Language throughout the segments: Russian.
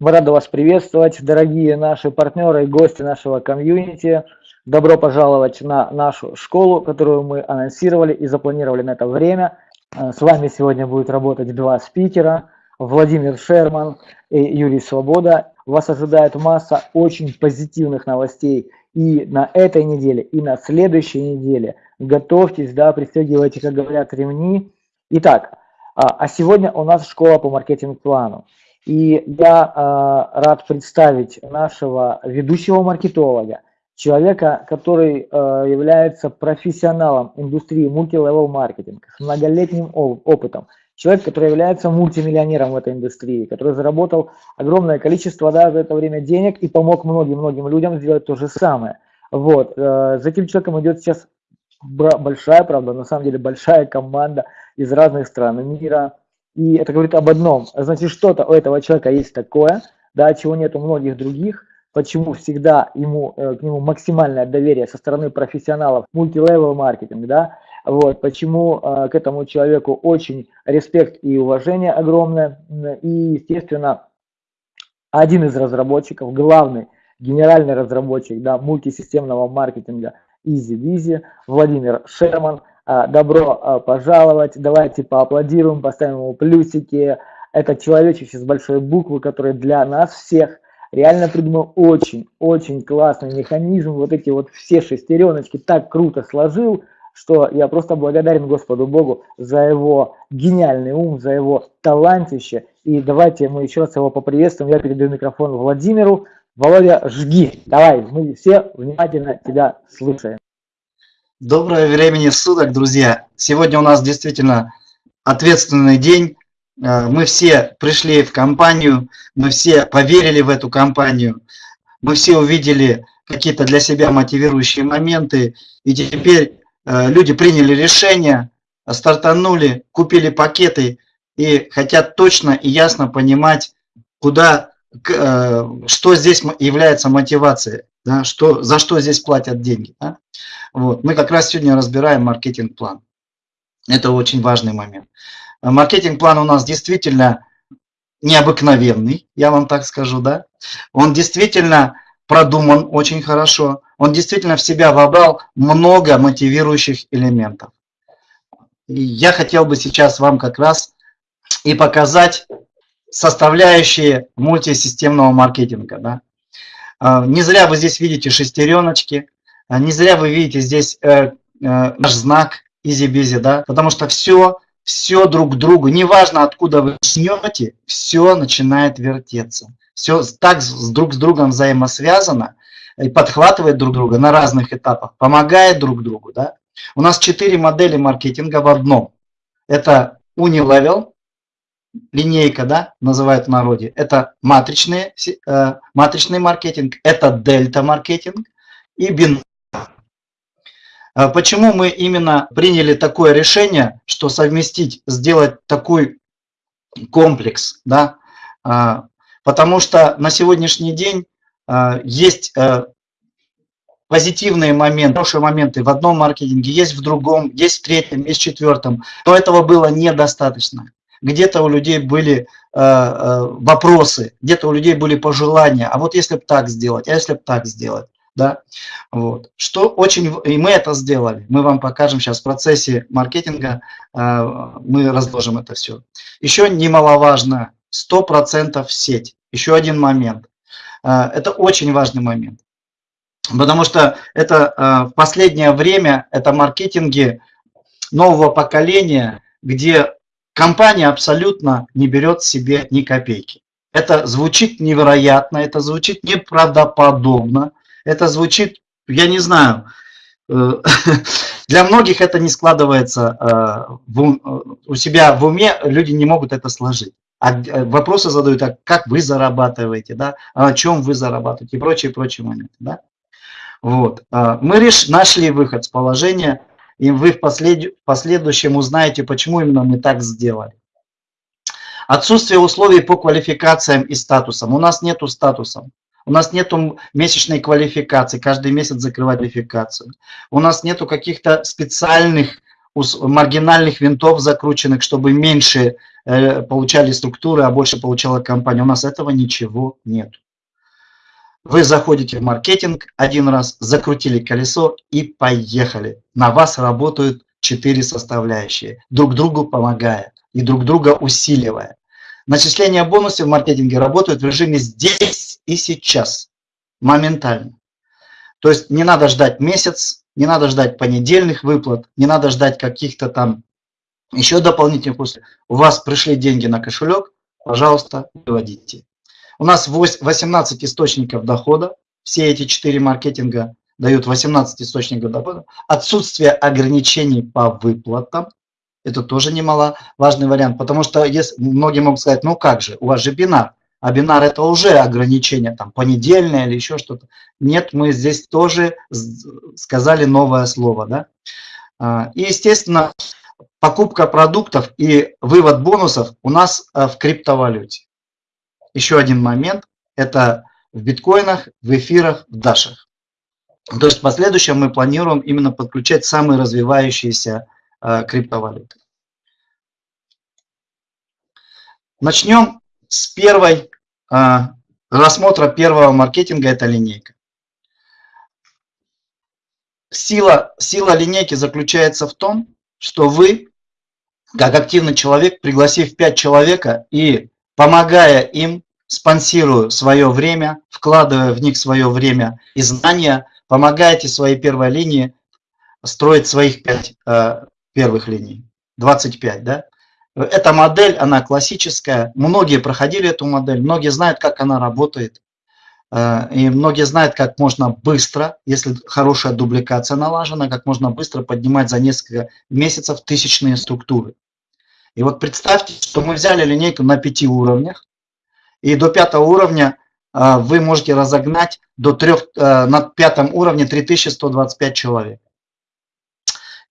Мы рады вас приветствовать, дорогие наши партнеры и гости нашего комьюнити. Добро пожаловать на нашу школу, которую мы анонсировали и запланировали на это время. Э, с вами сегодня будет работать два спикера, Владимир Шерман и Юрий Свобода. Вас ожидает масса очень позитивных новостей и на этой неделе, и на следующей неделе. Готовьтесь, да, пристегивайте, как говорят, ремни. Итак, а, а сегодня у нас школа по маркетинг-плану. И я э, рад представить нашего ведущего маркетолога, человека, который э, является профессионалом индустрии мультилевел маркетинг с многолетним опытом. Человек, который является мультимиллионером в этой индустрии, который заработал огромное количество да, за это время денег и помог многим-многим людям сделать то же самое. Вот. Э, за этим человеком идет сейчас большая, правда, на самом деле большая команда из разных стран мира. И это говорит об одном. Значит, что-то у этого человека есть такое, да, чего нет у многих других, почему всегда ему, э, к нему максимальное доверие со стороны профессионалов мультилевел маркетинг, да, вот, почему э, к этому человеку очень респект и уважение огромное, и, естественно, один из разработчиков, главный генеральный разработчик, да, мультисистемного маркетинга EasyBizy, Владимир Шерман, добро а, пожаловать. Давайте поаплодируем, поставим ему плюсики. Это человечище с большой буквы, который для нас всех реально придумал очень-очень классный механизм. Вот эти вот все шестереночки так круто сложил, что я просто благодарен Господу Богу за его гениальный ум, за его талантище. И давайте мы еще раз его поприветствуем. Я передаю микрофон Владимиру. Володя, жги. Давай, мы все внимательно тебя слушаем. Доброе времени суток, друзья! Сегодня у нас действительно ответственный день. Э, мы все пришли в компанию, мы все поверили в эту компанию, мы все увидели какие-то для себя мотивирующие моменты, и теперь э, люди приняли решение, стартанули, купили пакеты и хотят точно и ясно понимать, куда, что здесь является мотивацией да, что, за что здесь платят деньги. Да? Вот. Мы как раз сегодня разбираем маркетинг-план. Это очень важный момент. Маркетинг-план у нас действительно необыкновенный, я вам так скажу, да. Он действительно продуман очень хорошо, он действительно в себя вобрал много мотивирующих элементов. И я хотел бы сейчас вам как раз и показать составляющие мультисистемного маркетинга. Да? А, не зря вы здесь видите шестереночки, а, не зря вы видите здесь э, э, наш знак Easy-Bizzi, да, потому что все, все друг к другу, неважно откуда вы начнете, все начинает вертеться. Все так с, друг с другом взаимосвязано и подхватывает друг друга на разных этапах, помогает друг другу. Да? У нас четыре модели маркетинга в одном. Это Unilevel, линейка, да, называют в народе, это матричный, э, матричный маркетинг, это дельта-маркетинг и бин. А почему мы именно приняли такое решение, что совместить, сделать такой комплекс, да? А, потому что на сегодняшний день а, есть э, позитивные моменты, хорошие моменты в одном маркетинге, есть в другом, есть в третьем, есть в четвертом, но этого было недостаточно где-то у людей были э, э, вопросы, где-то у людей были пожелания, а вот если бы так сделать, а если бы так сделать, да, вот. Что очень, и мы это сделали, мы вам покажем сейчас в процессе маркетинга, э, мы разложим это все. Еще немаловажно, 100% сеть, еще один момент, это очень важный момент, потому что это в последнее время, это маркетинги нового поколения, где компания абсолютно не берет себе ни копейки. Это звучит невероятно, это звучит неправдоподобно, это звучит, я не знаю, э, для многих это не складывается э, у себя в уме, люди не могут это сложить. А э, вопросы задают, а как вы зарабатываете, да, а о чем вы зарабатываете и прочие, прочие моменты. Да? Вот. Мы реш, нашли выход с положения, и вы в послед... последующем узнаете, почему именно мы так сделали. Отсутствие условий по квалификациям и статусам. У нас нету статусов. У нас нету месячной квалификации, каждый месяц закрывать квалификацию. У нас нету каких-то специальных маргинальных винтов закрученных, чтобы меньше э, получали структуры, а больше получала компания. У нас этого ничего нет. Вы заходите в маркетинг один раз, закрутили колесо и поехали. На вас работают четыре составляющие, друг другу помогая и друг друга усиливая. Начисление бонусов в маркетинге работают в режиме здесь и сейчас, моментально. То есть не надо ждать месяц, не надо ждать понедельных выплат, не надо ждать каких-то там еще дополнительных условий. У вас пришли деньги на кошелек, пожалуйста, выводите. У нас 18 источников дохода, все эти четыре маркетинга дают 18 источников дохода. Отсутствие ограничений по выплатам, это тоже немаловажный вариант, потому что если, многие могут сказать, ну как же, у вас же бинар, а бинар это уже ограничение, там, понедельное или еще что-то. Нет, мы здесь тоже сказали новое слово, да. А, и, естественно, покупка продуктов и вывод бонусов у нас а, в криптовалюте. Еще один момент – это в биткоинах, в эфирах, в дашах. То есть в последующем мы планируем именно подключать самые развивающиеся э, криптовалюты. Начнем с первой э, рассмотра первого маркетинга, это линейка. Сила, сила линейки заключается в том, что вы, как активный человек, пригласив 5 человека и помогая им, спонсируя свое время, вкладывая в них свое время и знания, помогаете своей первой линии строить своих 5 э, первых линий, 25, да? Эта модель, она классическая, многие проходили эту модель, многие знают, как она работает, э, и многие знают, как можно быстро, если хорошая дубликация налажена, как можно быстро поднимать за несколько месяцев тысячные структуры. И вот представьте, что мы взяли линейку на пяти уровнях, и до пятого уровня э, вы можете разогнать до трех, э, на пятом уровне 3125 человек.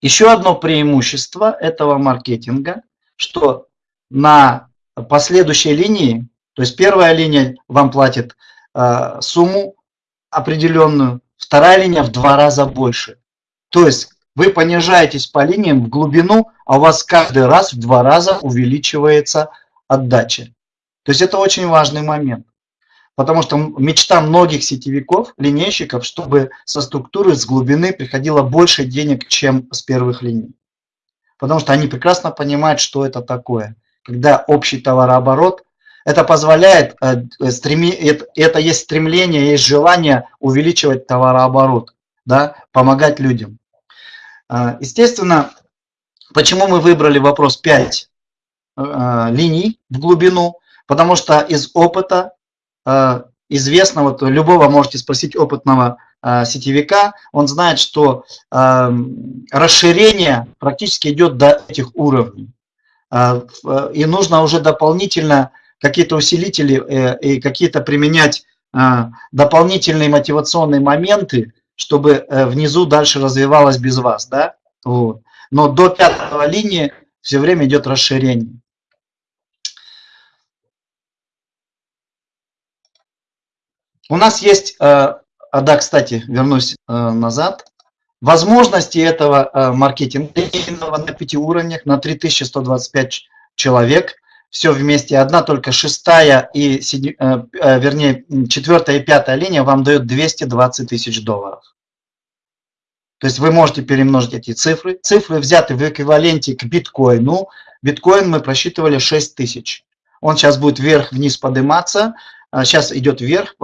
Еще одно преимущество этого маркетинга, что на последующей линии, то есть первая линия вам платит э, сумму определенную, вторая линия в два раза больше. То есть вы понижаетесь по линиям в глубину, а у вас каждый раз в два раза увеличивается отдача. То есть это очень важный момент. Потому что мечта многих сетевиков, линейщиков, чтобы со структуры, с глубины приходило больше денег, чем с первых линий. Потому что они прекрасно понимают, что это такое. Когда общий товарооборот, это позволяет, э, это есть стремление, есть желание увеличивать товарооборот, да, помогать людям. А, естественно, почему мы выбрали вопрос 5 а, линий в глубину? Потому что из опыта а, известно, вот любого можете спросить опытного сетевика, он знает, что расширение практически идет до этих уровней. И нужно уже дополнительно какие-то усилители э, и какие-то применять дополнительные мотивационные моменты, чтобы э, внизу дальше развивалось без вас, да? Вот. Но до пятого линии все время идет расширение. У нас есть, э, а да, кстати, вернусь э, назад, возможности этого маркетинга на пяти уровнях, на 3125 человек, все вместе, одна только шестая и, вернее, четвертая и пятая линия вам дает 220 тысяч долларов. То есть вы можете перемножить эти цифры. Цифры взяты в эквиваленте к биткоину. Биткоин мы просчитывали 6 тысяч. Он сейчас будет вверх-вниз подниматься. Сейчас а, идет вверх,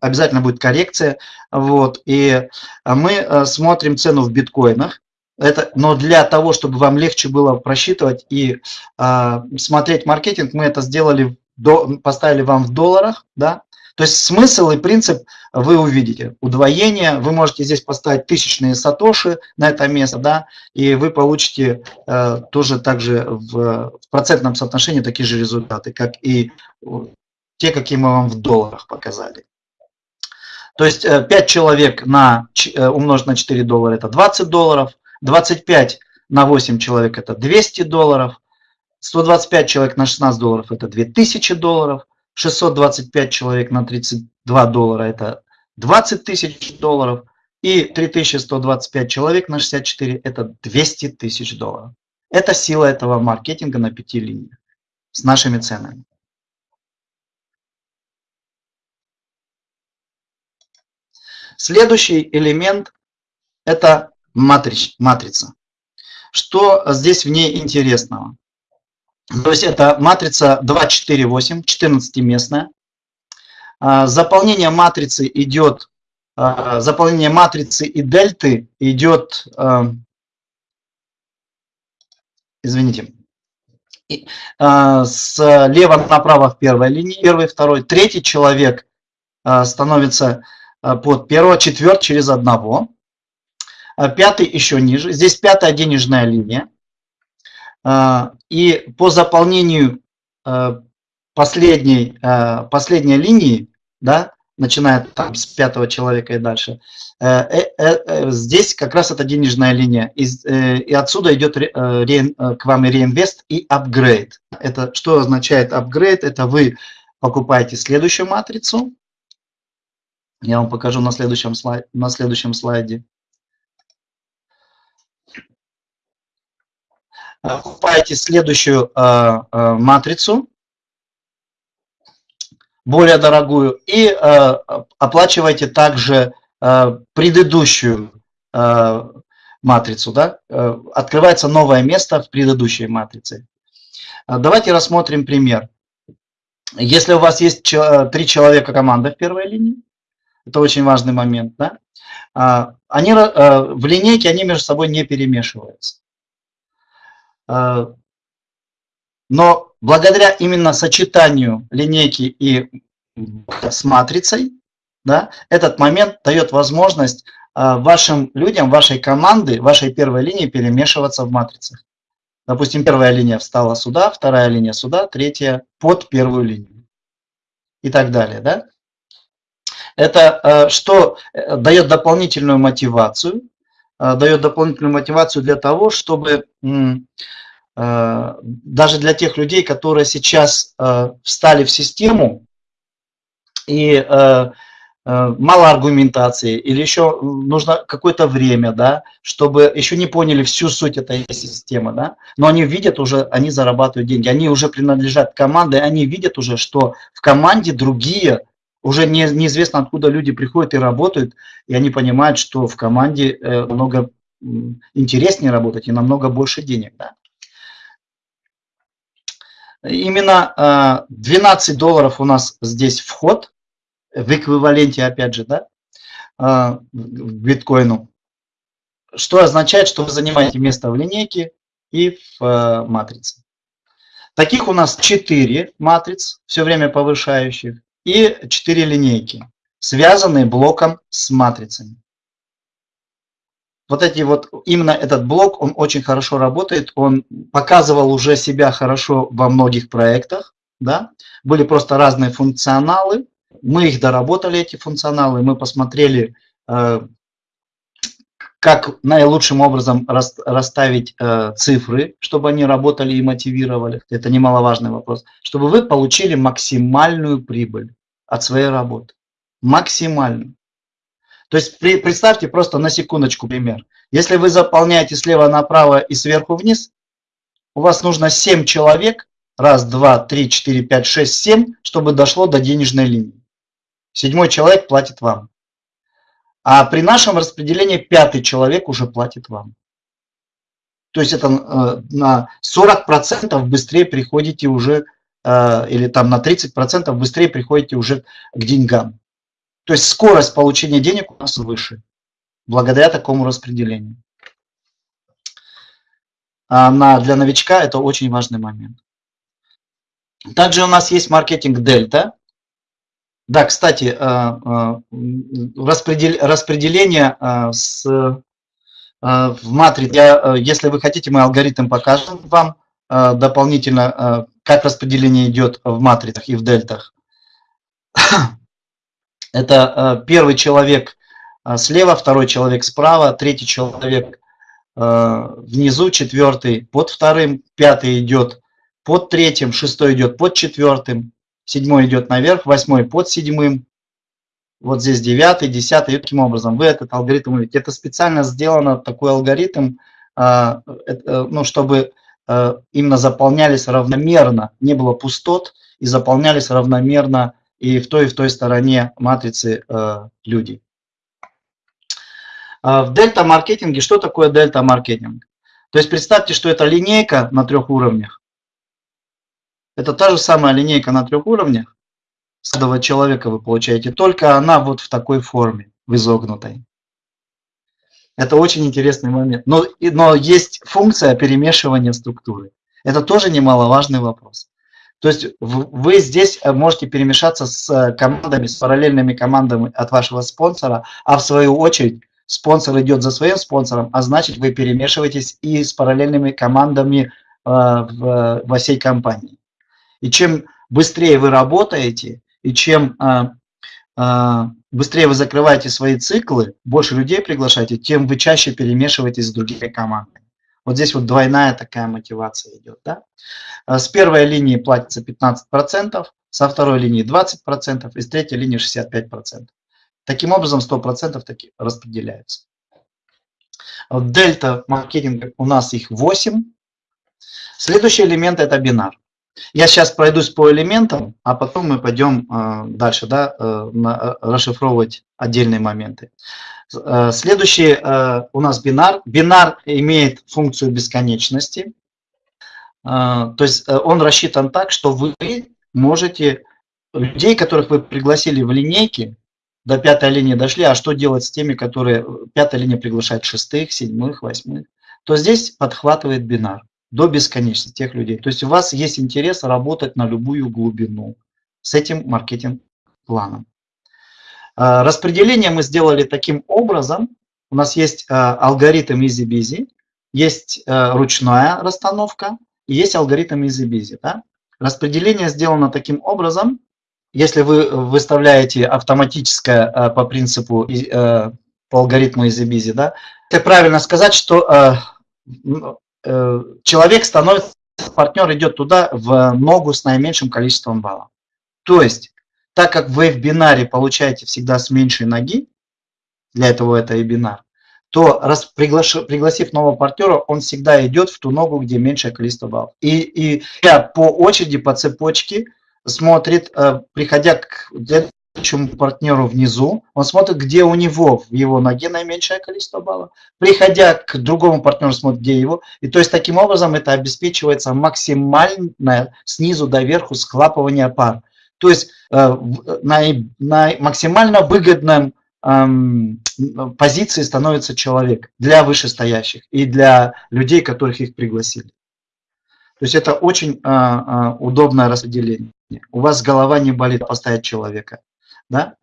обязательно будет коррекция. Вот, и а, мы а, смотрим цену в биткоинах. Это, но для того, чтобы вам легче было просчитывать и э, смотреть маркетинг, мы это сделали, до, поставили вам в долларах, да, то есть смысл и принцип вы увидите. Удвоение, вы можете здесь поставить тысячные сатоши на это место, да, и вы получите э, тоже также в, в процентном соотношении такие же результаты, как и те, какие мы вам в долларах показали. То есть 5 э, человек на, э, умножить на 4 доллара это 20 долларов, 25 на 8 человек это 200 долларов, 125 человек на 16 долларов это 2000 долларов, 625 человек на 32 доллара – это 20 тысяч долларов. И И 3125 человек на 64 – это 200 тысяч долларов. Это сила этого маркетинга на пяти линиях с нашими ценами. Следующий элемент – это матрич, матрица. Что здесь в ней интересного? То есть это матрица 248, 14-местная. А, заполнение матрицы идет, а, заполнение матрицы и дельты идет, а, извините, слева направо в первой линии, первый, второй, третий человек становится под первого, четвертый через одного, пятый еще ниже, здесь пятая денежная линия, и по заполнению последней, э, последней линии, да, начиная там с пятого человека и дальше, э, э, здесь как раз это денежная линия. И, отсюда идет к вам реинвест, и апгрейд. Это что означает апгрейд? Это вы покупаете следующую матрицу. Я вам покажу на следующем слайде. На следующем слайде. Покупаете следующую матрицу более дорогую, и э, оплачиваете также э, предыдущую э, матрицу. Да? Э, открывается новое место в предыдущей матрице. Э, давайте рассмотрим пример. Если у вас есть три человека команда в первой линии, это очень важный момент, да? они, в линейке они между собой не перемешиваются. Но благодаря именно сочетанию линейки и с матрицей, да, этот момент дает возможность а, вашим людям, вашей команды, вашей первой линии перемешиваться в матрицах. Допустим, первая линия встала сюда, вторая линия сюда, третья под первую линию и так далее. Да? Это а, что э, дает дополнительную мотивацию, а, дает дополнительную мотивацию для того, чтобы Э, даже для тех людей, которые сейчас э, встали в систему и э, мало аргументации или еще нужно какое-то время, да, чтобы еще не поняли всю суть этой системы, да, но они видят уже, они зарабатывают деньги, они уже принадлежат команде, они видят уже, что в команде другие, уже не, неизвестно откуда люди приходят и работают, и они понимают, что в команде много интереснее работать и намного больше денег, да. Именно 12 а, долларов у нас здесь вход, в эквиваленте, опять же, да, а, к биткоину. Что означает, что вы занимаете место в линейке и в а, матрице. Таких у нас 4 матриц, все время повышающих, и 4 линейки, связанные блоком с матрицами. Вот эти вот, именно этот блок, он очень хорошо работает, он показывал уже себя хорошо во многих проектах, да, были просто разные функционалы, мы их доработали, эти функционалы, мы посмотрели, э, как наилучшим образом расставить э, цифры, чтобы они работали и мотивировали, это немаловажный вопрос, чтобы вы получили максимальную прибыль от своей работы, максимальную. То есть представьте просто на секундочку пример. Если вы заполняете слева направо и сверху вниз, у вас нужно 7 человек, раз, два, три, четыре, пять, шесть, семь, чтобы дошло до денежной линии. Седьмой человек платит вам. А при нашем распределении пятый человек уже платит вам. То есть это э, на 40% быстрее приходите уже, э, или там на 30% быстрее приходите уже к деньгам. То есть скорость получения денег у нас выше, благодаря такому распределению. А для новичка это очень важный момент. Также у нас есть маркетинг дельта. Да, кстати, э, э, распределение э, с, в матрице, если вы хотите, мы алгоритм покажем вам дополнительно, как распределение идет в матрицах и в дельтах. Это первый человек слева, второй человек справа, третий человек внизу, четвертый под вторым, пятый идет под третьим, шестой идет под четвертым, седьмой идет наверх, восьмой под седьмым, вот здесь девятый, десятый, и таким образом вы этот алгоритм увидите. Это специально сделано, такой алгоритм, а, ну, чтобы а, именно заполнялись равномерно, не было пустот, и заполнялись равномерно и в той, и в той стороне матрицы а, люди. В дельта-маркетинге, что такое дельта-маркетинг? То есть представьте, что это линейка на трех уровнях. Это та же самая линейка на трех уровнях, каждого человека вы получаете, только она вот в такой форме, в изогнутой. Это очень интересный момент. Но, но есть функция перемешивания структуры. Это тоже немаловажный вопрос. То есть вы здесь э, можете перемешаться с э, командами, с параллельными командами от вашего спонсора, а в свою очередь спонсор идет за своим спонсором, а значит вы перемешиваетесь и с параллельными командами э, в, во всей компании. И чем быстрее вы работаете, и чем а, а, быстрее вы закрываете свои циклы, больше людей приглашаете, тем вы чаще перемешиваетесь с другими командами. Вот здесь вот двойная такая мотивация идет. Да? А с первой линии платится 15%, со второй линии 20% и с третьей линии 65%. Таким образом 100% таки распределяются. Дельта маркетинга у нас их 8. Следующий элемент это бинар. Я сейчас пройдусь по элементам, а потом мы пойдем э, дальше, да, э, э, расшифровывать отдельные моменты. Следующий у нас бинар. Бинар имеет функцию бесконечности. То есть он рассчитан так, что вы можете людей, которых вы пригласили в линейке, до пятой линии дошли, а что делать с теми, которые пятая линия приглашает шестых, седьмых, восьмых, то здесь подхватывает бинар до бесконечности тех людей. То есть у вас есть интерес работать на любую глубину с этим маркетинг-планом. А, распределение мы сделали таким образом. У нас есть а, алгоритм EasyBusy, есть а, ручная расстановка и есть алгоритм EasyBusy. Да? Распределение сделано таким образом, если вы выставляете автоматическое по принципу, по алгоритму EasyBusy, да, это правильно сказать, что человек становится, партнер идет туда в ногу с наименьшим количеством баллов. То есть, так как вы в бинаре получаете всегда с меньшей ноги, для этого это и бинар, то раз приглаш, пригласив нового партнера, он всегда идет в ту ногу, где меньшее количество баллов. И, и по очереди, по цепочке смотрит, э, приходя к следующему партнеру внизу, он смотрит, где у него в его ноге наименьшее количество баллов. Приходя к другому партнеру, смотрит, где его. И то есть таким образом это обеспечивается максимальное снизу до верху схлапывание пар. То есть э, на, на максимально выгодном эм, позиции становится человек для вышестоящих и для людей, которых их пригласили. То есть это очень э, э, удобное распределение. У вас голова не болит поставить человека да,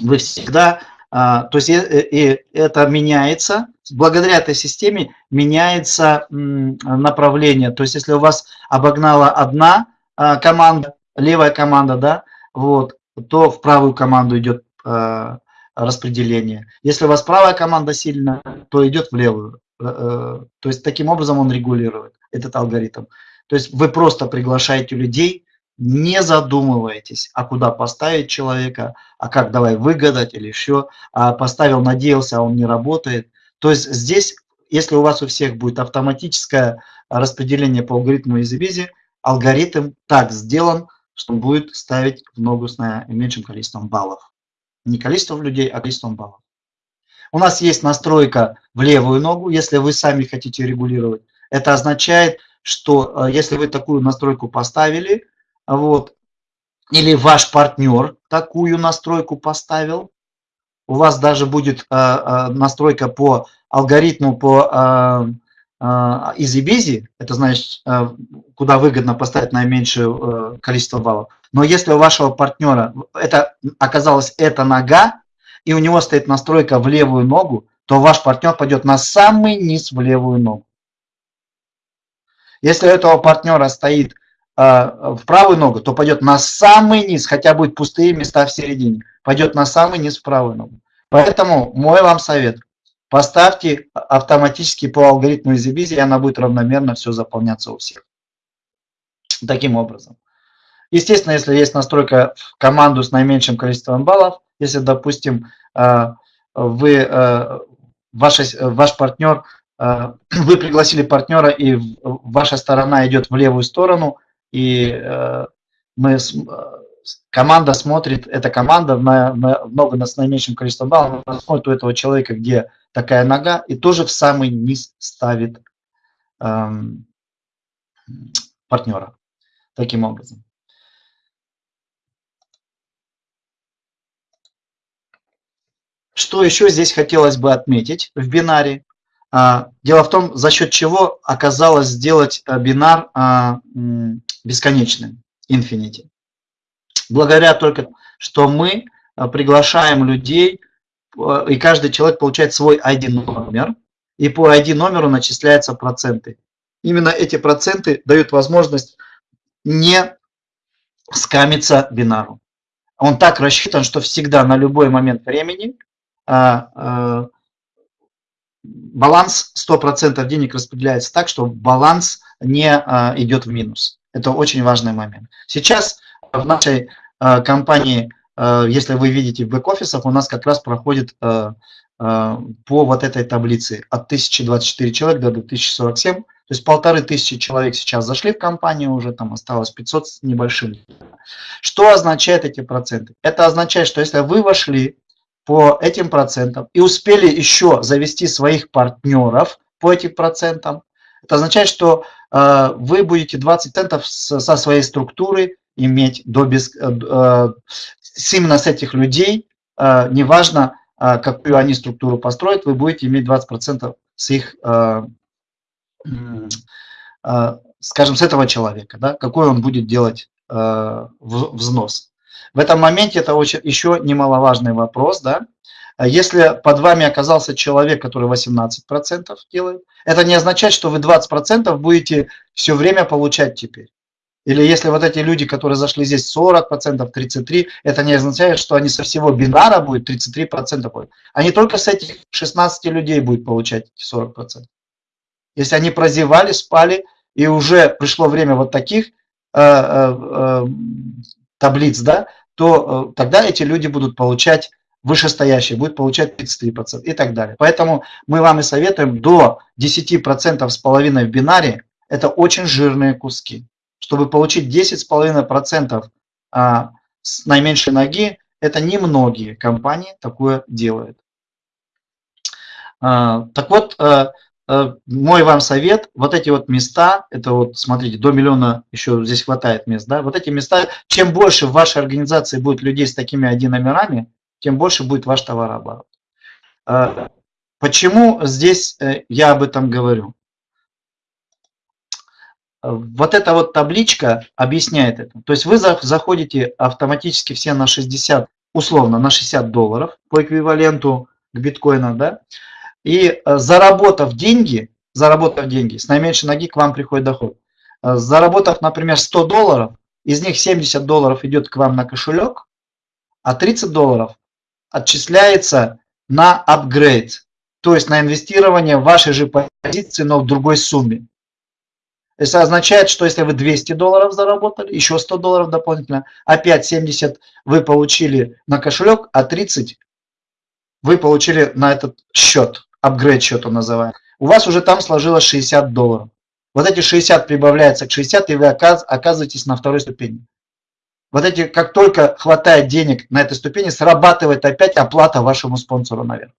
вы всегда, а, то есть и, и это меняется, благодаря этой системе меняется направление. То есть если у вас обогнала одна а, команда, левая команда, да, вот, то в правую команду идет а, распределение. Если у вас правая команда сильная, то идет в левую. Э, э, то есть таким образом он регулирует этот алгоритм. То есть вы просто приглашаете людей, не задумывайтесь, а куда поставить человека, а как давай выгадать или еще, а поставил, надеялся, а он не работает. То есть здесь, если у вас у всех будет автоматическое распределение по алгоритму EasyBusy, алгоритм так сделан, что он будет ставить в ногу с наименьшим количеством баллов. Не количеством людей, а количеством баллов. У нас есть настройка в левую ногу, если вы сами хотите регулировать. Это означает, что э, если вы такую настройку поставили, вот, или ваш партнер такую настройку поставил, у вас даже будет э, э, настройка по алгоритму по э, э, это значит, куда выгодно поставить наименьшее количество баллов. Но если у вашего партнера это оказалась эта нога, и у него стоит настройка в левую ногу, то ваш партнер пойдет на самый низ в левую ногу. Если у этого партнера стоит в правую ногу, то пойдет на самый низ, хотя будет пустые места в середине, пойдет на самый низ в правую ногу. Поэтому мой вам совет, поставьте автоматически по алгоритму EasyBusy, и она будет равномерно все заполняться у всех. Таким образом. Естественно, если есть настройка в команду с наименьшим количеством баллов, Если, допустим, вы, ваш, ваш партнер, вы пригласили партнера, и ваша сторона идет в левую сторону, и мы команда смотрит, эта команда на, на, много на, с наименьшим количеством баллов, она смотрит у этого человека, где такая нога, и тоже в самый низ ставит эм, партнера. Таким образом. Что еще здесь хотелось бы отметить в бинаре? А, дело в том, за счет чего оказалось сделать э, бинар а, бесконечным, infinity благодаря только, что мы э, приглашаем людей, э, и каждый человек получает свой ID-номер, и по ID-номеру начисляются проценты. Именно эти проценты дают возможность не скамиться бинару. Он так рассчитан, что всегда на любой момент времени а, а, баланс 100% денег распределяется так, что баланс не идет в минус. Это очень важный момент. Сейчас в нашей э, компании, э, если вы видите в бэк-офисах, у нас как раз проходит э, по вот этой таблице от 1024 человек до 2047. То есть полторы тысячи человек сейчас зашли в компанию, уже там осталось 500 с небольшим. Что означает эти проценты? Это означает, что если вы вошли по этим процентам и успели еще завести своих партнеров по этим процентам, это означает, что э, вы будете 20 центов со своей структуры иметь до без, э, э, именно с этих людей, э, неважно, какую они структуру построят, вы будете иметь 20% с их, скажем, с этого человека, да, какой он будет делать взнос. В этом моменте это очень, еще немаловажный вопрос, да, если под вами оказался человек, который 18% делает, это не означает, что вы 20% будете все время получать теперь. Или если вот эти люди, которые зашли здесь 40%, 33%, это не означает, что они со всего бинара будет 33% будет. Они только с этих 16 людей будут получать эти 40%. Если они прозевали, спали, и уже пришло время вот таких э, э, э, таблиц, да, то э, тогда эти люди будут получать вышестоящие, будут получать 33% и так далее. Поэтому мы вам и советуем до 10% с половиной в бинаре, это очень жирные куски чтобы получить 10,5% а, с наименьшей ноги, это немногие компании такое делают. А, так вот, а, мой вам совет, вот эти вот места, это вот, смотрите, до миллиона еще здесь хватает мест, да, вот эти места, чем больше в вашей организации будет людей с такими ID-номерами, тем больше будет ваш товарооборот. Почему здесь э, я об этом говорю? Вот эта вот табличка объясняет это. То есть вы заходите автоматически все на 60, условно, на 60 долларов по эквиваленту к биткоину, да, и э, заработав деньги, заработав деньги, с наименьшей ноги к вам приходит доход. Э, заработав, например, 100 долларов, из них 70 долларов идет к вам на кошелек, а 30 долларов отчисляется на апгрейд, то есть на инвестирование в вашей же позиции, но в другой сумме. Это означает, что если вы 200 долларов заработали, еще 100 долларов дополнительно, опять 70 вы получили на кошелек, а 30 вы получили на этот счет, апгрейд счет он называет. У вас уже там сложилось 60 долларов. Вот эти 60 прибавляются к 60, и вы оказываетесь на второй ступени. Вот эти, как только хватает денег на этой ступени, срабатывает опять оплата вашему спонсору наверх.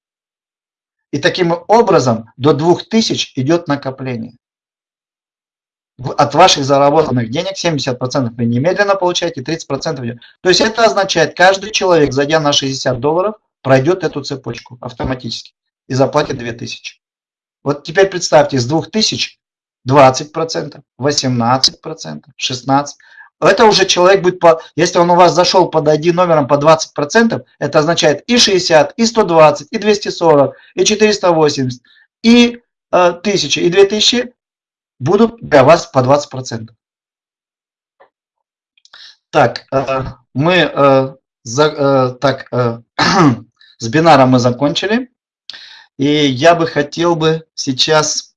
И таким образом до 2000 идет накопление от ваших заработанных денег 70% вы немедленно получаете, 30% То есть это означает, каждый человек, зайдя на 60 долларов, пройдет эту цепочку автоматически и заплатит 2000. Вот теперь представьте, с 2000 20%, 18%, 16%. Это уже человек будет, по, если он у вас зашел под ID номером по 20%, это означает и 60, и 120, и 240, и 480, и э, 1000, и 2000 будут для вас по 20%. Так, э, мы э, э, так, с бинаром мы закончили. И я бы хотел бы сейчас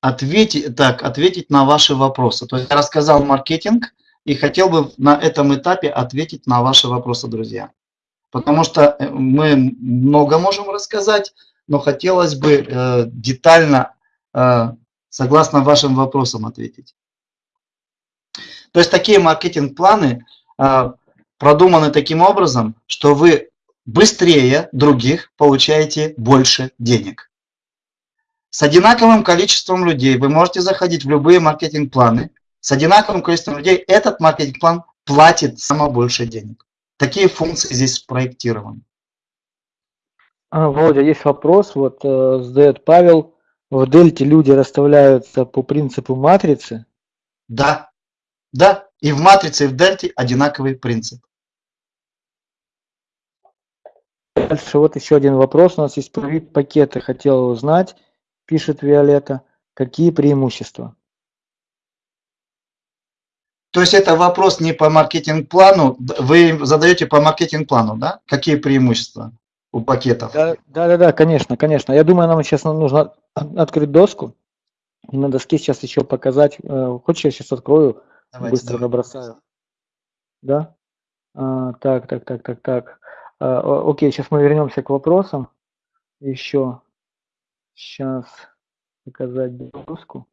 ответить, так, ответить на ваши вопросы. То есть я рассказал маркетинг и хотел бы на этом этапе ответить на ваши вопросы, друзья. потому что э, мы много можем рассказать, но хотелось бы э, детально, э, согласно вашим вопросам, ответить. То есть такие маркетинг-планы э, продуманы таким образом, что вы быстрее других получаете больше денег. С одинаковым количеством людей вы можете заходить в любые маркетинг-планы. С одинаковым количеством людей этот маркетинг-план платит самое больше денег. Такие функции здесь спроектированы. А, Володя, есть вопрос, вот э, задает Павел. В дельте люди расставляются по принципу матрицы. Да, да, и в матрице, и в дельте одинаковый принцип. Дальше вот еще один вопрос. У нас есть про вид пакеты. Хотела узнать, пишет Виолетта, какие преимущества? То есть это вопрос не по маркетинг-плану, вы задаете по маркетинг-плану, да? Какие преимущества у пакетов? Да, да, да, да, конечно, конечно. Я думаю, нам сейчас нужно открыть доску. На доске сейчас еще показать. Э, хочешь, я сейчас открою, Давайте, быстро давай. набросаю. Да? А, так, так, так, так, так. А, окей, сейчас мы вернемся к вопросам. Еще. Сейчас показать доску.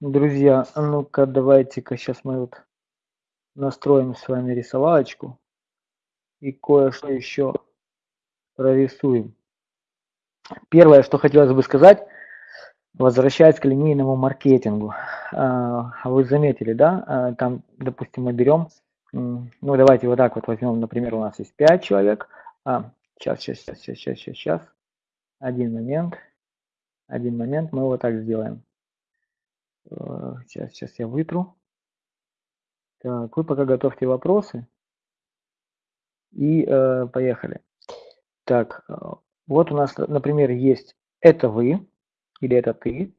Друзья, а ну-ка давайте-ка сейчас мы вот настроим с вами рисовалочку и кое-что еще прорисуем. Первое, что хотелось бы сказать, возвращаясь к линейному маркетингу. А, вы заметили, да, а, там, допустим, мы берем, ну давайте вот так вот возьмем, например, у нас есть 5 человек. А, сейчас, сейчас, сейчас, сейчас, сейчас, сейчас, один момент, один момент, мы вот так сделаем. Сейчас, сейчас я вытру. Так, вы пока готовьте вопросы. И э, поехали. Так, э, вот у нас, например, есть это вы или это ты.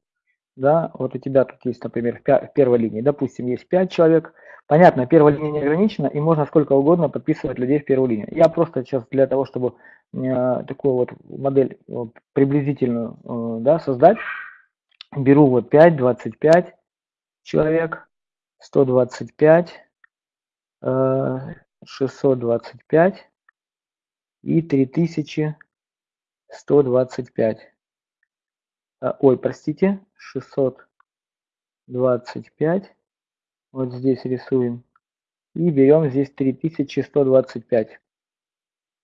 Да, вот у тебя тут есть, например, в первой линии, допустим, есть 5 человек. Понятно, первая линия не ограничена, и можно сколько угодно подписывать людей в первую линию. Я просто сейчас для того, чтобы э, такую вот модель э, приблизительную э, да, создать, беру вот 5, 25 человек, 125, 625 э, и 3125. Э, ой, простите, 625. Вот здесь рисуем. И берем здесь 3125.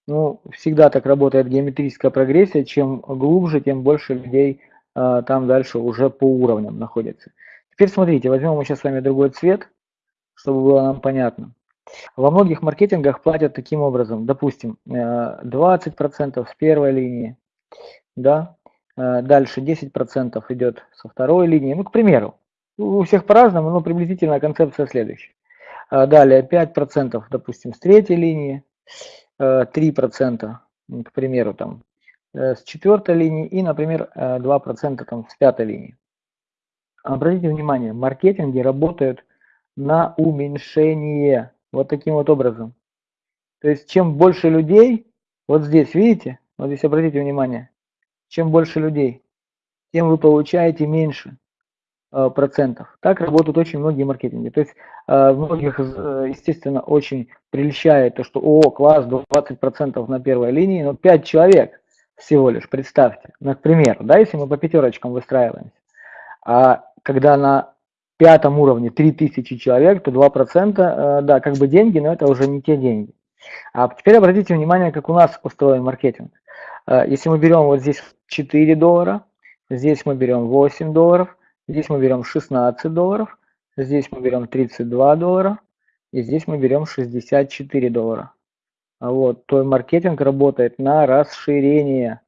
Ну, всегда так работает геометрическая прогрессия. Чем глубже, тем больше людей там дальше уже по уровням находится. Теперь смотрите, возьмем мы сейчас с вами другой цвет, чтобы было нам понятно. Во многих маркетингах платят таким образом, допустим, 20% э, с первой линии, да, э, дальше 10% идет со второй линии, ну, к примеру, у всех по-разному, но приблизительно концепция следующая. Э, далее 5%, допустим, с третьей линии, 3%, к примеру, там, с четвертой линии и, например, 2% там, с пятой линии. Обратите внимание, маркетинги работают на уменьшение. Вот таким вот образом. То есть чем больше людей, вот здесь, видите, вот здесь обратите внимание, чем больше людей, тем вы получаете меньше э, процентов. Так работают очень многие маркетинги. То есть э, многих, э, естественно, очень прельщает то, что, о, класс, 20% на первой линии, но 5 человек всего лишь, представьте, например, да, если мы по пятерочкам выстраиваемся. А когда на пятом уровне 3000 человек, то 2%, э, да, как бы деньги, но это уже не те деньги. А теперь обратите внимание, как у нас устроен маркетинг. Э, если мы берем вот здесь 4 доллара, здесь мы берем 8 долларов, здесь мы берем 16 долларов, здесь мы берем 32 доллара, и здесь мы берем 64 доллара. Вот, то маркетинг работает на расширение.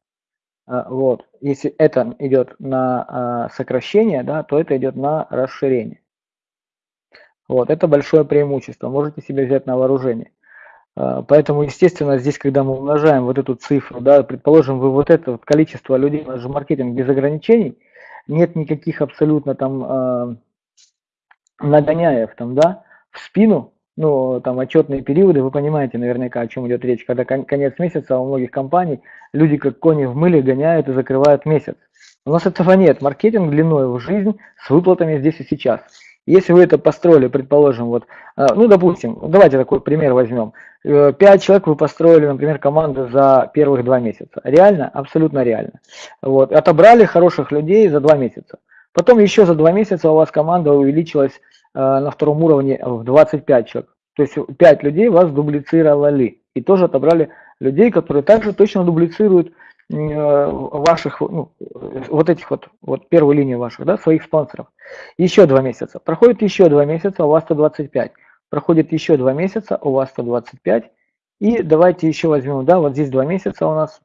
А, вот. Если это идет на а, сокращение, да, то это идет на расширение. Вот, это большое преимущество, можете себе взять на вооружение. А, поэтому, естественно, здесь, когда мы умножаем вот эту цифру, да, предположим, вы вот это вот количество людей, у нас же маркетинг без ограничений, нет никаких абсолютно там нагоняев там, да, в спину, ну, там, отчетные периоды, вы понимаете наверняка, о чем идет речь. Когда конец месяца у многих компаний люди как кони в мыле гоняют и закрывают месяц. У нас этого нет. Маркетинг длиной в жизнь с выплатами здесь и сейчас. Если вы это построили, предположим, вот, а, ну, допустим, давайте такой пример возьмем. 5 человек вы построили, например, команду за первых два месяца. Реально? Абсолютно реально. Вот. Отобрали хороших людей за два месяца. Потом еще за два месяца у вас команда увеличилась э, на втором уровне в 25 человек. То есть 5 людей вас дублицировали. И тоже отобрали людей, которые также точно дублицируют э, ваших, ну, вот этих вот, вот первую линию ваших, да, своих спонсоров. Еще два месяца. Проходит еще два месяца, у вас 125. Проходит еще два месяца, у вас 125. И давайте еще возьмем, да, вот здесь два месяца у нас,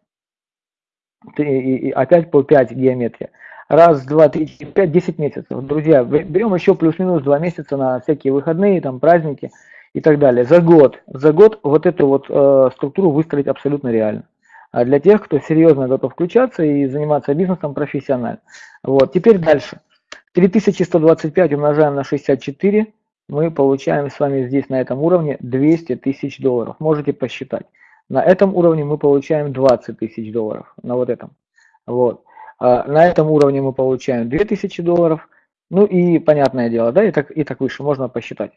и, и, и опять по 5 геометрия. Раз, два, три, пять, десять месяцев. Друзья, берем еще плюс-минус два месяца на всякие выходные, там, праздники и так далее. За год, за год вот эту вот э, структуру выстроить абсолютно реально. А для тех, кто серьезно готов включаться и заниматься бизнесом профессионально. Вот, теперь дальше. 3125 умножаем на 64, мы получаем с вами здесь на этом уровне 200 тысяч долларов. Можете посчитать. На этом уровне мы получаем 20 тысяч долларов. На вот этом. Вот. А на этом уровне мы получаем 2000 долларов. Ну и понятное дело, да, и так, и так выше можно посчитать.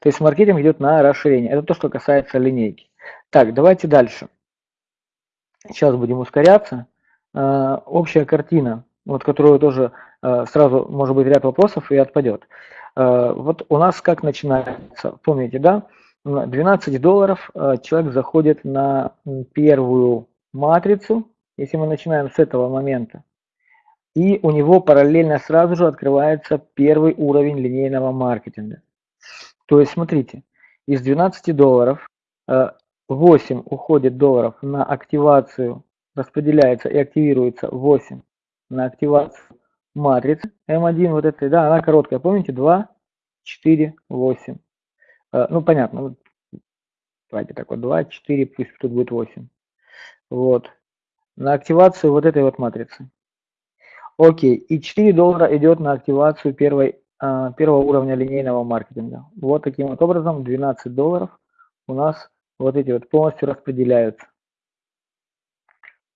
То есть маркетинг идет на расширение. Это то, что касается линейки. Так, давайте дальше. Сейчас будем ускоряться. А, общая картина, вот которую тоже а, сразу может быть ряд вопросов и отпадет. Вот у нас как начинается, помните, да? 12 долларов человек заходит на первую матрицу, если мы начинаем с этого момента. И у него параллельно сразу же открывается первый уровень линейного маркетинга. То есть, смотрите, из 12 долларов 8 э, уходит долларов на активацию, распределяется и активируется 8 на активацию матрицы М1, вот этой, да, она короткая, помните, 2, 4, 8. Ну, понятно, давайте так вот, 2, 4, пусть тут будет 8. Вот, на активацию вот этой вот матрицы. Окей, и 4 доллара идет на активацию первой а, первого уровня линейного маркетинга. Вот таким вот образом 12 долларов у нас вот эти вот полностью распределяются.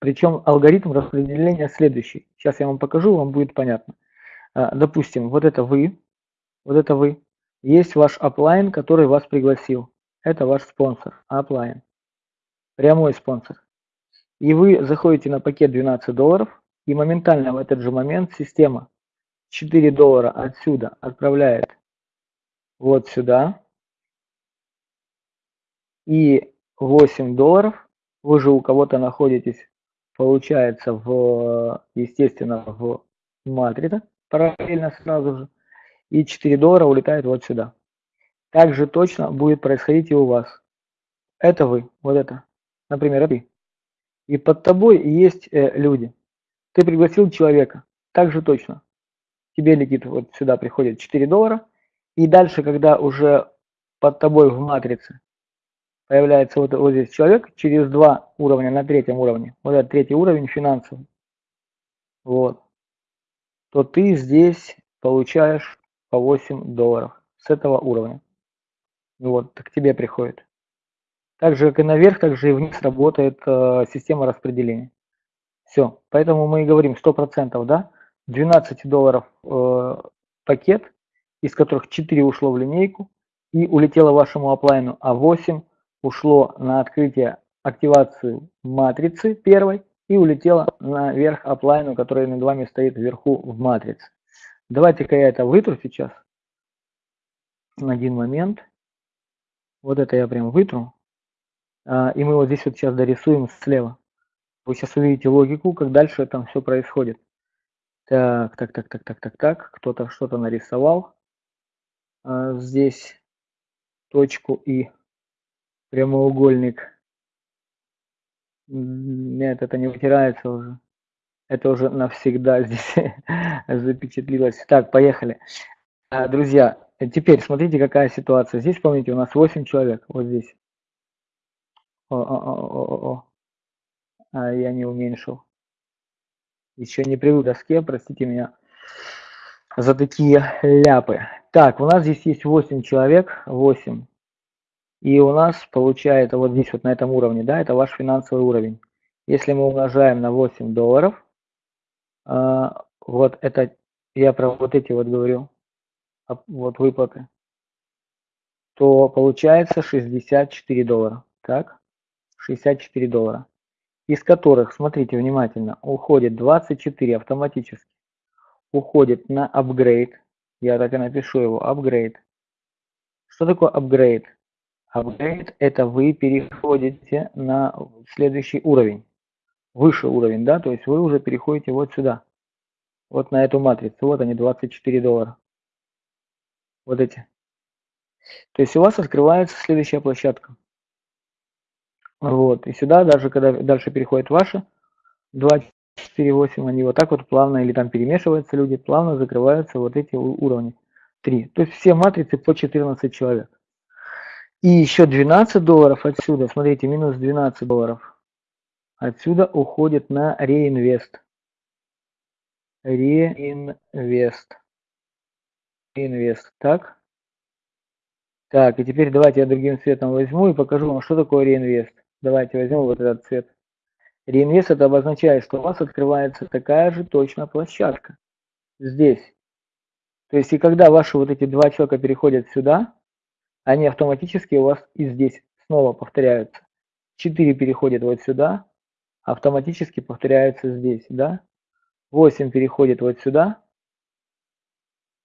Причем алгоритм распределения следующий. Сейчас я вам покажу, вам будет понятно. А, допустим, вот это вы, вот это вы. Есть ваш оплайн, который вас пригласил. Это ваш спонсор, оплайн. Прямой спонсор. И вы заходите на пакет 12 долларов, и моментально в этот же момент система 4 доллара отсюда отправляет вот сюда. И 8 долларов вы же у кого-то находитесь, получается, в, естественно, в матрице, параллельно сразу же. И 4 доллара улетает вот сюда. Также точно будет происходить и у вас. Это вы, вот это, например, ты. И под тобой есть э, люди. Ты пригласил человека, также точно тебе летит вот сюда приходит 4 доллара, и дальше, когда уже под тобой в матрице появляется вот, вот здесь человек, через два уровня на третьем уровне, вот этот третий уровень финансовый, вот, то ты здесь получаешь по 8 долларов с этого уровня. Вот, к тебе приходит. Так же, как и наверх, так же и вниз работает э, система распределения. Все, поэтому мы и говорим 100%, да, 12 долларов э, пакет, из которых 4 ушло в линейку и улетело вашему оплайну, а 8 ушло на открытие, активацию матрицы первой и улетело наверх оплайну, который над вами стоит вверху в матрице. Давайте-ка я это вытру сейчас. Один момент. Вот это я прям вытру. А, и мы вот здесь вот сейчас дорисуем слева. Вы сейчас увидите логику, как дальше там все происходит. Так, так, так, так, так, так, так. Кто-то что-то нарисовал. А, здесь точку и прямоугольник. Нет, это не вытирается уже. Это уже навсегда здесь запечатлилось. Так, поехали. А, друзья, теперь смотрите, какая ситуация. Здесь, помните, у нас 8 человек. Вот здесь. О, о, о, о, о. А я не уменьшил еще не привык к доске, простите меня за такие ляпы. Так, у нас здесь есть 8 человек, 8. И у нас получается вот здесь вот на этом уровне, да, это ваш финансовый уровень. Если мы умножаем на 8 долларов, э, вот это, я про вот эти вот говорю, вот выплаты, то получается 64 доллара. так, 64 доллара, из которых, смотрите внимательно, уходит 24 автоматически, уходит на апгрейд, я так и напишу его, апгрейд. Что такое апгрейд? Апгрейд – это вы переходите на следующий уровень, выше уровень, да, то есть вы уже переходите вот сюда, вот на эту матрицу, вот они, 24 доллара, вот эти. То есть у вас открывается следующая площадка. Вот, и сюда даже, когда дальше переходит ваши 2, 4, 8, они вот так вот плавно, или там перемешиваются люди, плавно закрываются вот эти уровни. 3. То есть все матрицы по 14 человек. И еще 12 долларов отсюда, смотрите, минус 12 долларов. Отсюда уходит на реинвест. Реинвест. Реинвест. Так. Так, и теперь давайте я другим цветом возьму и покажу вам, что такое реинвест. Давайте возьмем вот этот цвет. Реинвест это обозначает, что у вас открывается такая же точно площадка. Здесь. То есть и когда ваши вот эти два человека переходят сюда, они автоматически у вас и здесь снова повторяются. 4 переходят вот сюда, автоматически повторяются здесь, да? 8 переходит вот сюда,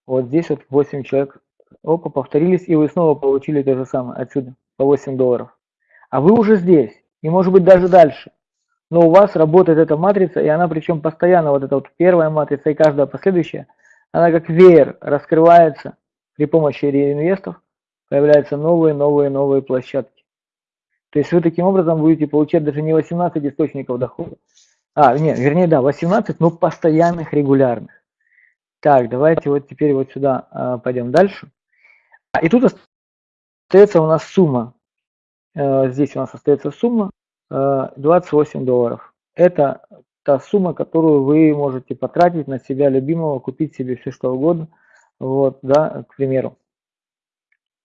вот здесь вот 8 человек, опа, повторились, и вы снова получили то же самое отсюда, по 8 долларов. А вы уже здесь, и может быть даже дальше. Но у вас работает эта матрица, и она причем постоянно, вот эта вот первая матрица и каждая последующая, она как веер раскрывается при помощи реинвестов, появляются новые, новые, новые площадки. То есть вы таким образом будете получать даже не 18 источников дохода, а, нет, вернее, да, 18, но постоянных, регулярных. Так, давайте вот теперь вот сюда э, пойдем дальше. А, и тут остается у нас сумма. Э, здесь у нас остается сумма э, 28 долларов. Это та сумма, которую вы можете потратить на себя любимого, купить себе все что угодно. Вот, да, к примеру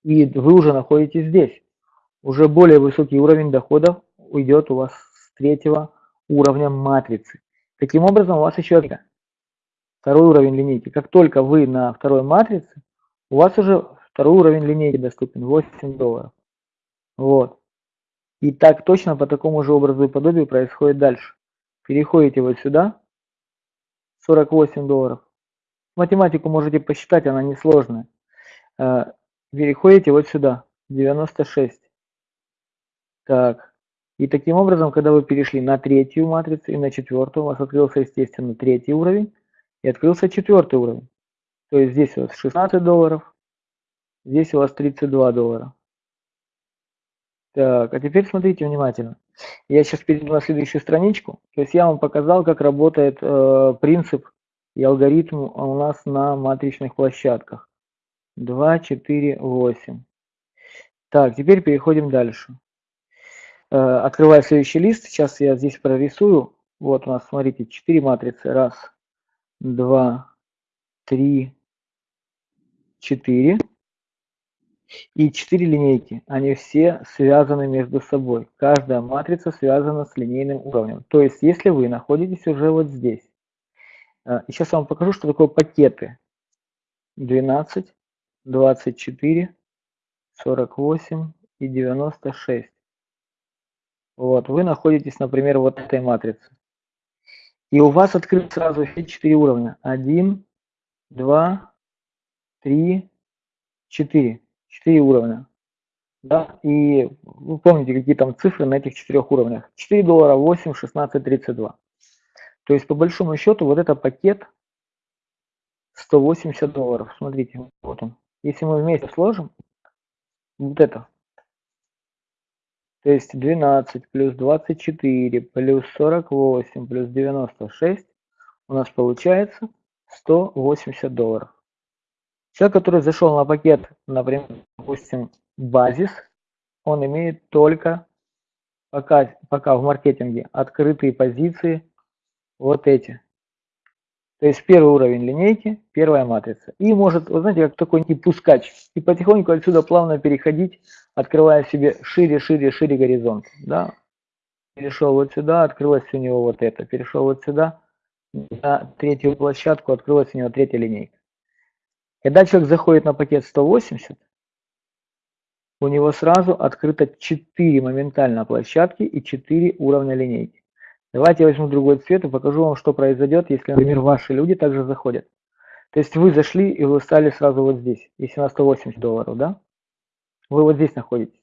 и вы уже находитесь здесь. Уже более высокий уровень доходов уйдет у вас с третьего уровня матрицы. Таким образом, у вас еще второй уровень линейки. Как только вы на второй матрице, у вас уже второй уровень линейки доступен, 8 долларов. Вот. И так точно по такому же образу и подобию происходит дальше. Переходите вот сюда, 48 долларов. Математику можете посчитать, она несложная. Э, переходите вот сюда, 96. Так, и таким образом, когда вы перешли на третью матрицу и на четвертую, у вас открылся, естественно, третий уровень и открылся четвертый уровень. То есть здесь у вас 16 долларов, здесь у вас 32 доллара. Так, а теперь смотрите внимательно. Я сейчас перейду на следующую страничку. То есть я вам показал, как работает э, принцип и алгоритм у нас на матричных площадках. 2, 4, 8. Так, теперь переходим дальше. Э, открываю следующий лист. Сейчас я здесь прорисую. Вот у нас, смотрите, 4 матрицы. Раз, два, три, четыре. И 4 линейки. Они все связаны между собой. Каждая матрица связана с линейным уровнем. То есть, если вы находитесь уже вот здесь. Э, и сейчас я вам покажу, что такое пакеты. 12, 24, 48 и 96. Вот, вы находитесь, например, вот этой матрице. И у вас открыт сразу все четыре уровня. 1, 2, 3, 4. Четыре уровня. Да? И вы помните, какие там цифры на этих четырех уровнях. 4 доллара, 8, 16, 32. То есть, по большому счету, вот это пакет 180 долларов. Смотрите, вот он. Если мы вместе сложим вот это, то есть 12 плюс 24 плюс 48 плюс 96, у нас получается 180 долларов. Человек, который зашел на пакет, например, допустим, базис, он имеет только пока, пока в маркетинге открытые позиции вот эти. То есть первый уровень линейки, первая матрица. И может, вы знаете, как такой не пускач. И потихоньку отсюда плавно переходить, открывая себе шире, шире, шире горизонт. Да? Перешел вот сюда, открылась у него вот это. Перешел вот сюда, на третью площадку, открылась у него третья линейка. Когда человек заходит на пакет 180, у него сразу открыто 4 моментально площадки и 4 уровня линейки. Давайте я возьму другой цвет и покажу вам, что произойдет, если, например, ваши люди также заходят. То есть вы зашли и вы стали сразу вот здесь, если на 180 долларов, да? Вы вот здесь находитесь.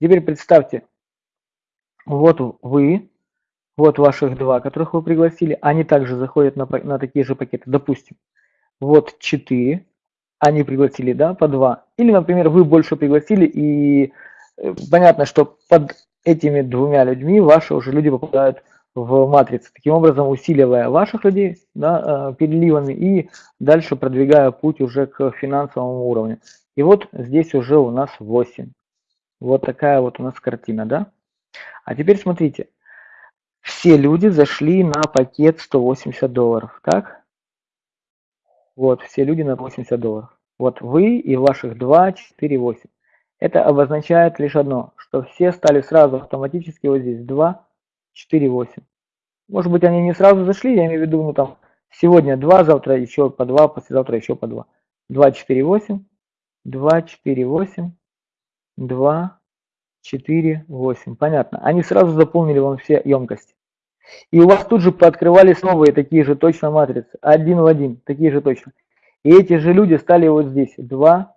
Теперь представьте, вот вы, вот ваших два, которых вы пригласили, они также заходят на, на такие же пакеты. Допустим, вот 4, они пригласили, да, по 2. Или, например, вы больше пригласили, и э, понятно, что под этими двумя людьми ваши уже люди попадают в матрицу, таким образом усиливая ваших людей да, э, переливами и дальше продвигая путь уже к финансовому уровню. И вот здесь уже у нас 8. Вот такая вот у нас картина, да? А теперь смотрите, все люди зашли на пакет 180 долларов, так? Вот, все люди на 80 долларов. Вот вы и ваших 2, 4, 8. Это обозначает лишь одно, что все стали сразу автоматически вот здесь 2, 4, 8. Может быть они не сразу зашли, я имею в виду, ну там сегодня 2, завтра еще по 2, послезавтра еще по 2. 2, 4, 8, 2, 4, 8, 2, 4, 8. Понятно. Они сразу заполнили вам все емкости. И у вас тут же пооткрывались новые такие же точно матрицы. Один в один, такие же точно. И эти же люди стали вот здесь. 2,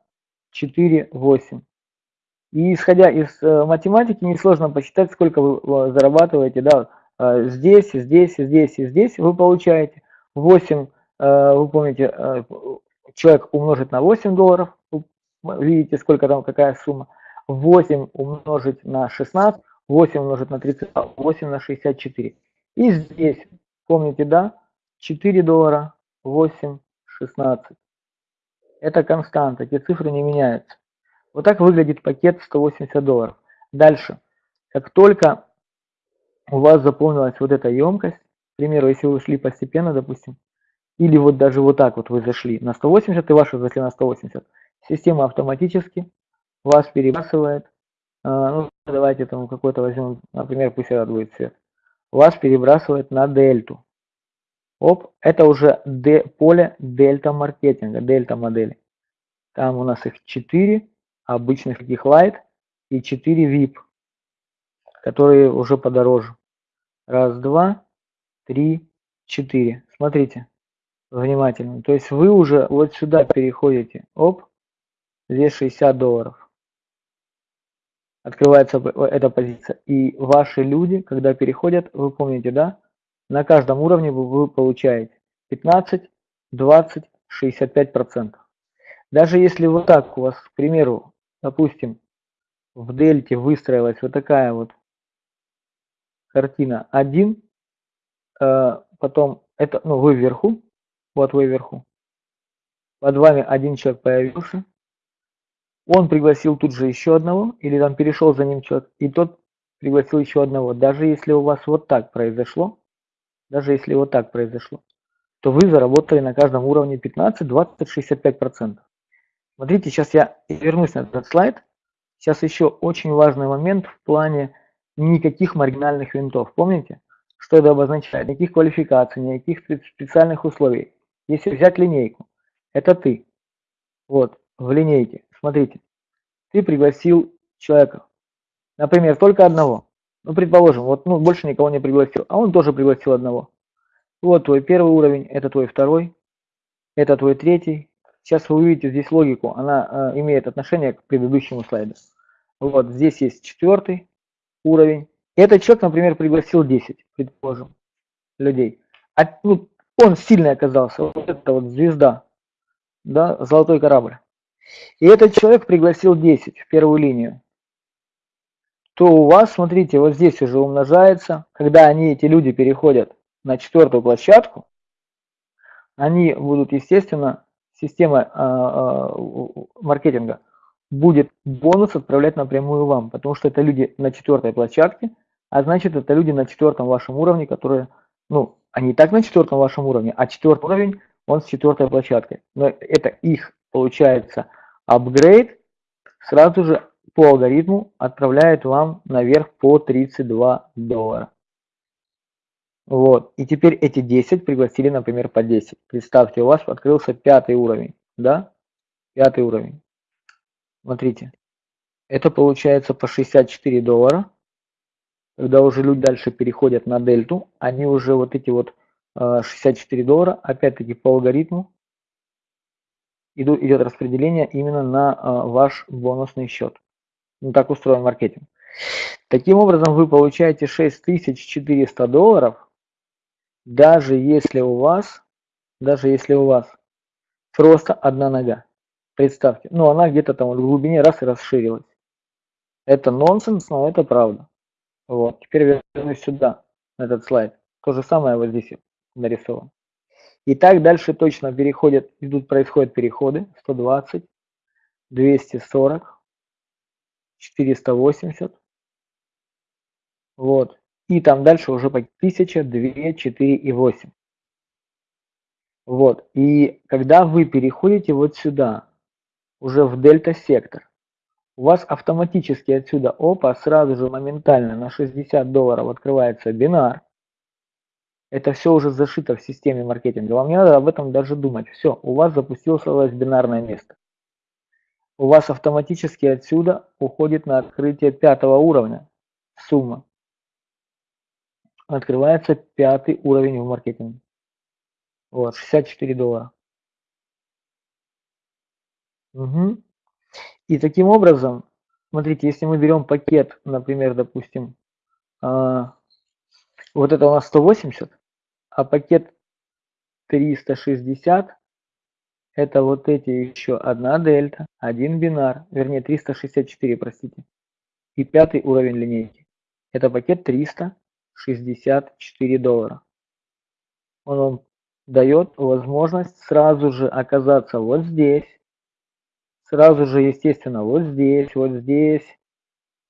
4, 8. И исходя из э, математики, несложно посчитать, сколько вы зарабатываете. Да, э, здесь, здесь, здесь и здесь вы получаете. 8, э, вы помните, э, человек умножить на 8 долларов. Видите, сколько там, какая сумма. 8 умножить на 16, 8 умножить на 30, 8 на 64. И здесь, помните, да, 4 доллара, 8, 16. Это константа, эти цифры не меняются. Вот так выглядит пакет 180 долларов. Дальше, как только у вас заполнилась вот эта емкость, к примеру, если вы шли постепенно, допустим, или вот даже вот так вот вы зашли на 180 и ваши зашли на 180, система автоматически вас перебрасывает, а, ну давайте там какой-то возьмем, например, пусть это будет цвет, вас перебрасывает на дельту. Оп, это уже д, поле дельта маркетинга, дельта модели. Там у нас их 4 обычных таких light и 4 VIP, которые уже подороже. Раз, два, три, четыре. Смотрите внимательно. То есть вы уже вот сюда переходите. Оп, здесь 60 долларов открывается эта позиция. И ваши люди, когда переходят, вы помните, да, на каждом уровне вы получаете 15, 20, 65 процентов. Даже если вот так у вас, к примеру, допустим, в дельте выстроилась вот такая вот картина 1, э, потом это, ну, вы вверху, вот вы вверху, под вами один человек появился, он пригласил тут же еще одного, или там перешел за ним человек, и тот пригласил еще одного. Даже если у вас вот так произошло, даже если вот так произошло, то вы заработали на каждом уровне 15, 20, 65 процентов. Смотрите, сейчас я вернусь на этот слайд. Сейчас еще очень важный момент в плане никаких маргинальных винтов. Помните, что это обозначает? Никаких квалификаций, никаких специальных условий. Если взять линейку, это ты. Вот, в линейке. Смотрите, ты пригласил человека, например, только одного. Ну, предположим, вот ну, больше никого не пригласил, а он тоже пригласил одного. Вот твой первый уровень, это твой второй, это твой третий. Сейчас вы увидите здесь логику, она э, имеет отношение к предыдущему слайду. Вот здесь есть четвертый уровень. Этот человек, например, пригласил 10, предположим, людей. А, ну, он сильный оказался, вот это вот звезда, да, золотой корабль и этот человек пригласил 10 в первую линию, то у вас, смотрите, вот здесь уже умножается, когда они, эти люди, переходят на четвертую площадку, они будут, естественно, система э, э, маркетинга будет бонус отправлять напрямую вам, потому что это люди на четвертой площадке, а значит это люди на четвертом вашем уровне, которые, ну, они и так на четвертом вашем уровне, а четвертый уровень, он с четвертой площадкой. Но это их получается апгрейд, сразу же по алгоритму отправляет вам наверх по 32 доллара. Вот. И теперь эти 10 пригласили, например, по 10. Представьте, у вас открылся пятый уровень. Да? Пятый уровень. Смотрите. Это получается по 64 доллара. Когда уже люди дальше переходят на дельту, они уже вот эти вот 64 э, доллара, опять-таки по алгоритму, идет распределение именно на э, ваш бонусный счет. Ну, так устроен маркетинг. Таким образом, вы получаете 6400 долларов, даже если у вас, даже если у вас просто одна нога. Представьте, ну она где-то там в глубине раз и расширилась. Это нонсенс, но это правда. Вот, теперь вернусь сюда, на этот слайд. То же самое вот здесь нарисовано. И так дальше точно переходят, идут, происходят переходы. 120, 240, 480. Вот. И там дальше уже по 1000, 2, 4 и 8. Вот. И когда вы переходите вот сюда, уже в дельта-сектор, у вас автоматически отсюда, опа, сразу же моментально на 60 долларов открывается бинар. Это все уже зашито в системе маркетинга. Вам не надо об этом даже думать. Все, у вас запустилось бинарное место. У вас автоматически отсюда уходит на открытие пятого уровня сумма. Открывается пятый уровень в маркетинге. Вот, 64 доллара. Угу. И таким образом, смотрите, если мы берем пакет, например, допустим, а, вот это у нас 180, а пакет 360 это вот эти еще одна дельта, один бинар, вернее 364, простите, и пятый уровень линейки. Это пакет 364 доллара. Он вам дает возможность сразу же оказаться вот здесь, сразу же, естественно, вот здесь, вот здесь,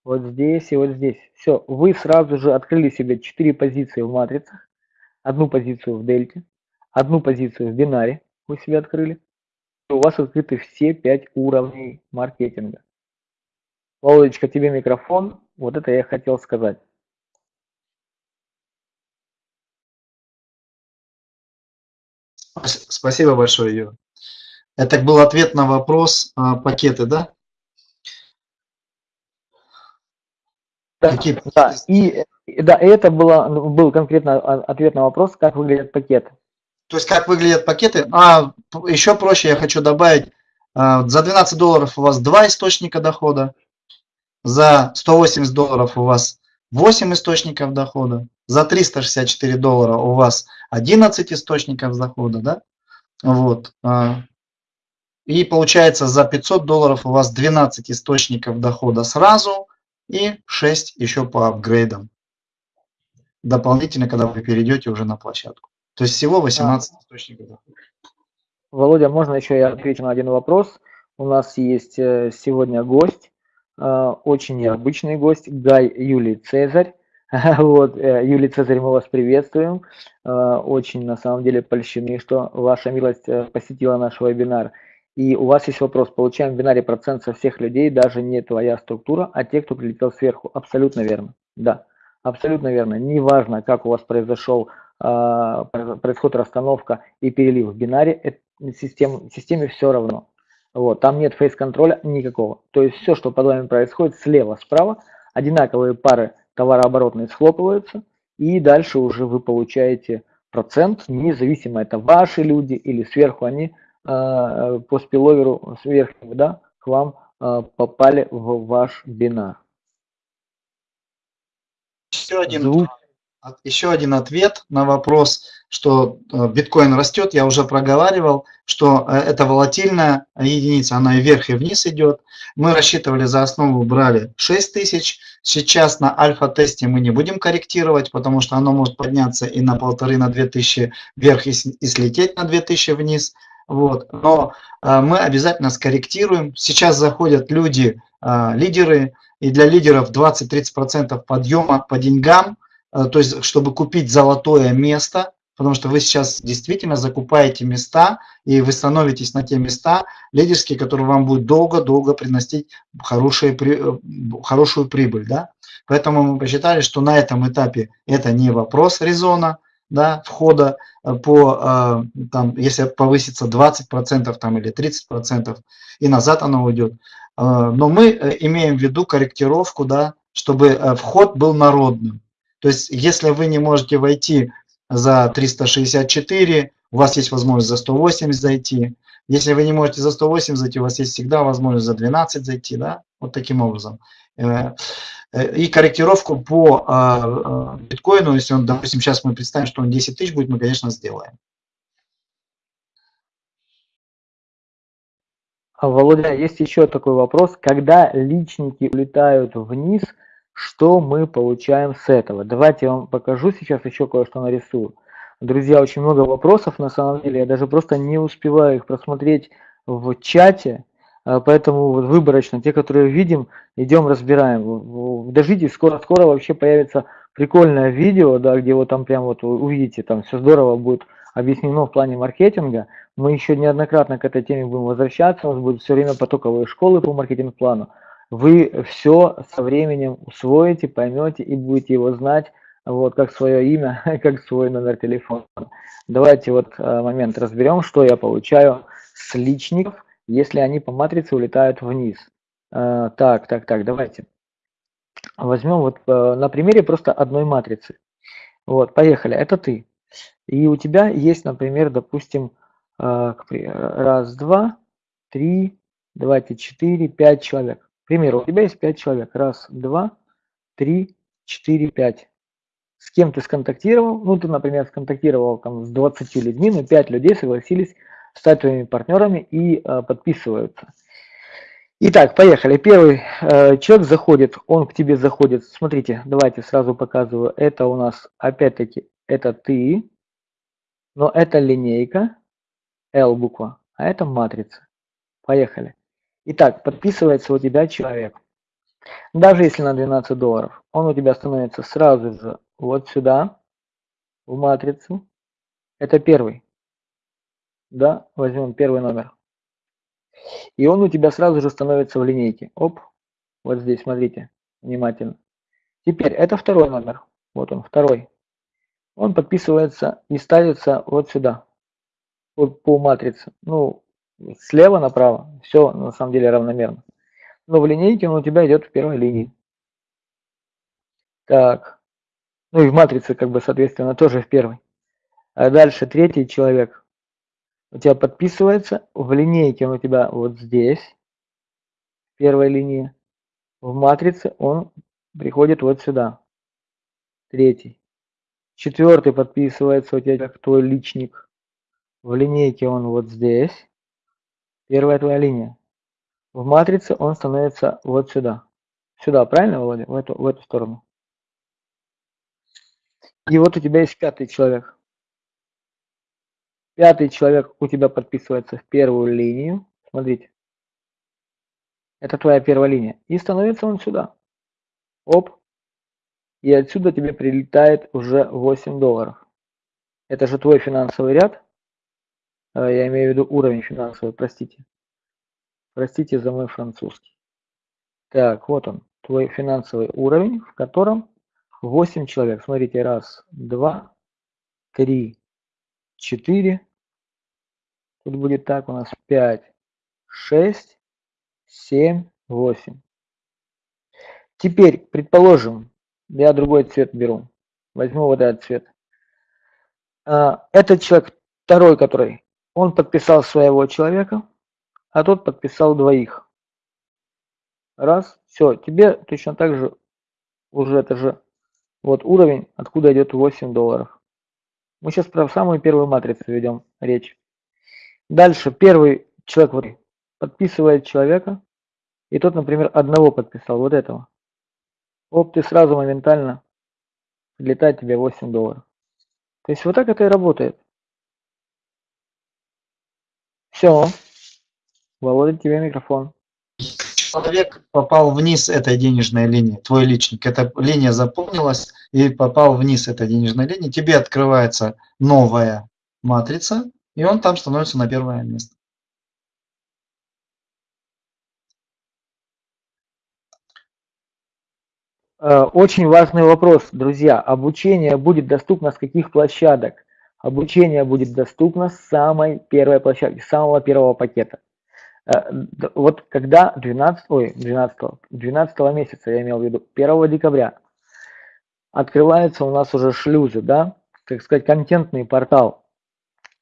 вот здесь и вот здесь. Все, вы сразу же открыли себе 4 позиции в матрицах, одну позицию в дельте, одну позицию в бинаре вы себе открыли. И у вас открыты все 5 уровней маркетинга. Володечка, тебе микрофон. Вот это я хотел сказать. Спасибо большое, Юр. Это был ответ на вопрос а, пакеты, да? Да, Какие... да. И, да, это было, был конкретно ответ на вопрос, как выглядят пакеты. То есть как выглядят пакеты? А еще проще я хочу добавить, а, за 12 долларов у вас два источника дохода, за 180 долларов у вас 8 источников дохода, за 364 доллара у вас 11 источников дохода, да? Вот. А, и получается за 500 долларов у вас 12 источников дохода сразу и 6 еще по апгрейдам. Дополнительно, когда вы перейдете уже на площадку. То есть всего 18 а. источников дохода. Володя, можно еще я отвечу на один вопрос? У нас есть э, сегодня гость, э, очень необычный гость, Гай Юлий Цезарь. Вот, э, Юлий Цезарь, мы вас приветствуем. Очень, на самом деле, польщены, что ваша милость посетила наш вебинар. И у вас есть вопрос, получаем в бинаре процент со всех людей, даже не твоя структура, а те, кто прилетел сверху. Абсолютно верно. Да, абсолютно верно. Неважно, как у вас произошел э, происходит расстановка и перелив в бинаре, систем, системе все равно. Вот, там нет фейс-контроля никакого. То есть все, что под вами происходит слева, справа, одинаковые пары товарооборотные схлопываются, и дальше уже вы получаете процент, независимо это ваши люди или сверху они по спиловеру с верхнего, да, к вам э, попали в ваш бинар. Еще один, Звук. еще один ответ на вопрос, что э, биткоин растет, я уже проговаривал, что это волатильная единица, она и вверх, и вниз идет. Мы рассчитывали за основу, брали 6 тысяч. Сейчас на альфа-тесте мы не будем корректировать, потому что оно может подняться и на полторы, на 2000 вверх, и слететь на 2000 вниз. Вот. Но а, мы обязательно скорректируем. Сейчас заходят люди, а, лидеры, и для лидеров 20-30% подъема по деньгам, а, то есть чтобы купить золотое место, потому что вы сейчас действительно закупаете места, и вы становитесь на те места лидерские, которые вам будут долго-долго приносить хорошие, э, хорошую прибыль. Да? Поэтому мы посчитали, что на этом этапе это не вопрос резона, да, входа по, там, если повысится 20% там, или 30%, и назад оно уйдет. Но мы имеем в виду корректировку, да, чтобы вход был народным. То есть, если вы не можете войти за 364, у вас есть возможность за 180 зайти. Если вы не можете за 108 зайти, у вас есть всегда возможность за 12 зайти, да, вот таким образом. Э, э, и корректировку по а, а, биткоину, если он, допустим, сейчас мы представим, что он 10 тысяч будет, мы, конечно, сделаем. А, Володя, есть еще такой вопрос. Когда личники улетают вниз – что мы получаем с этого? Давайте я вам покажу сейчас еще кое-что нарисую. Друзья, очень много вопросов на самом деле, я даже просто не успеваю их просмотреть в чате, поэтому выборочно, те, которые видим, идем разбираем. Дождитесь, скоро-скоро вообще появится прикольное видео, да, где вот там прям вот увидите, там все здорово будет объяснено в плане маркетинга. Мы еще неоднократно к этой теме будем возвращаться, у нас будут все время потоковые школы по маркетинг-плану вы все со временем усвоите, поймете и будете его знать, вот как свое имя, как свой номер телефона. Давайте вот э, момент разберем, что я получаю с личников, если они по матрице улетают вниз. Э, так, так, так, давайте. Возьмем вот э, на примере просто одной матрицы. Вот, поехали, это ты. И у тебя есть, например, допустим, раз, два, три, давайте четыре, пять человек. К примеру, у тебя есть 5 человек. Раз, два, три, четыре, пять. С кем ты сконтактировал? Ну, ты, например, сконтактировал там, с 20 людьми, но 5 людей согласились стать твоими партнерами и э, подписываются. Итак, поехали. Первый э, человек заходит, он к тебе заходит. Смотрите, давайте сразу показываю. Это у нас, опять-таки, это ты, но это линейка, L буква, а это матрица. Поехали. Итак, подписывается у тебя человек. Даже если на 12 долларов, он у тебя становится сразу же вот сюда, в матрицу. Это первый. Да, возьмем первый номер. И он у тебя сразу же становится в линейке. Оп, вот здесь, смотрите, внимательно. Теперь, это второй номер. Вот он, второй. Он подписывается и ставится вот сюда, вот по матрице. Ну, слева направо, все на самом деле равномерно. Но в линейке он у тебя идет в первой линии. Так. Ну и в матрице, как бы, соответственно, тоже в первой. А дальше третий человек у тебя подписывается. В линейке он у тебя вот здесь, в первой линии. В матрице он приходит вот сюда. Третий. Четвертый подписывается у тебя как твой личник. В линейке он вот здесь. Первая твоя линия. В матрице он становится вот сюда. Сюда, правильно, Володя? В эту, в эту сторону. И вот у тебя есть пятый человек. Пятый человек у тебя подписывается в первую линию. Смотрите. Это твоя первая линия. И становится он сюда. Оп. И отсюда тебе прилетает уже 8 долларов. Это же твой финансовый ряд. А, я имею в виду уровень финансовый, простите. Простите за мой французский. Так, вот он, твой финансовый уровень, в котором 8 человек. Смотрите, раз, два, три, четыре. Тут будет так у нас 5, 6, 7, 8. Теперь, предположим, я другой цвет беру. Возьму вот этот цвет. А, этот человек, второй, который он подписал своего человека, а тот подписал двоих. Раз, все, тебе точно так же уже это же вот уровень, откуда идет 8 долларов. Мы сейчас про самую первую матрицу ведем речь. Дальше первый человек подписывает человека, и тот, например, одного подписал, вот этого. Оп, ты сразу моментально летает тебе 8 долларов. То есть вот так это и работает. Все. Володя, тебе микрофон. Человек попал вниз этой денежной линии, твой личник. Эта линия заполнилась и попал вниз этой денежной линии. Тебе открывается новая матрица, и он там становится на первое место. Э, очень важный вопрос, друзья. Обучение будет доступно с каких площадок? Обучение будет доступно с самой первой площадки, с самого первого пакета. Э, вот когда 12, ой, 12, 12 месяца, я имел в виду, 1 декабря, открываются у нас уже шлюзы, да, так сказать, контентный портал,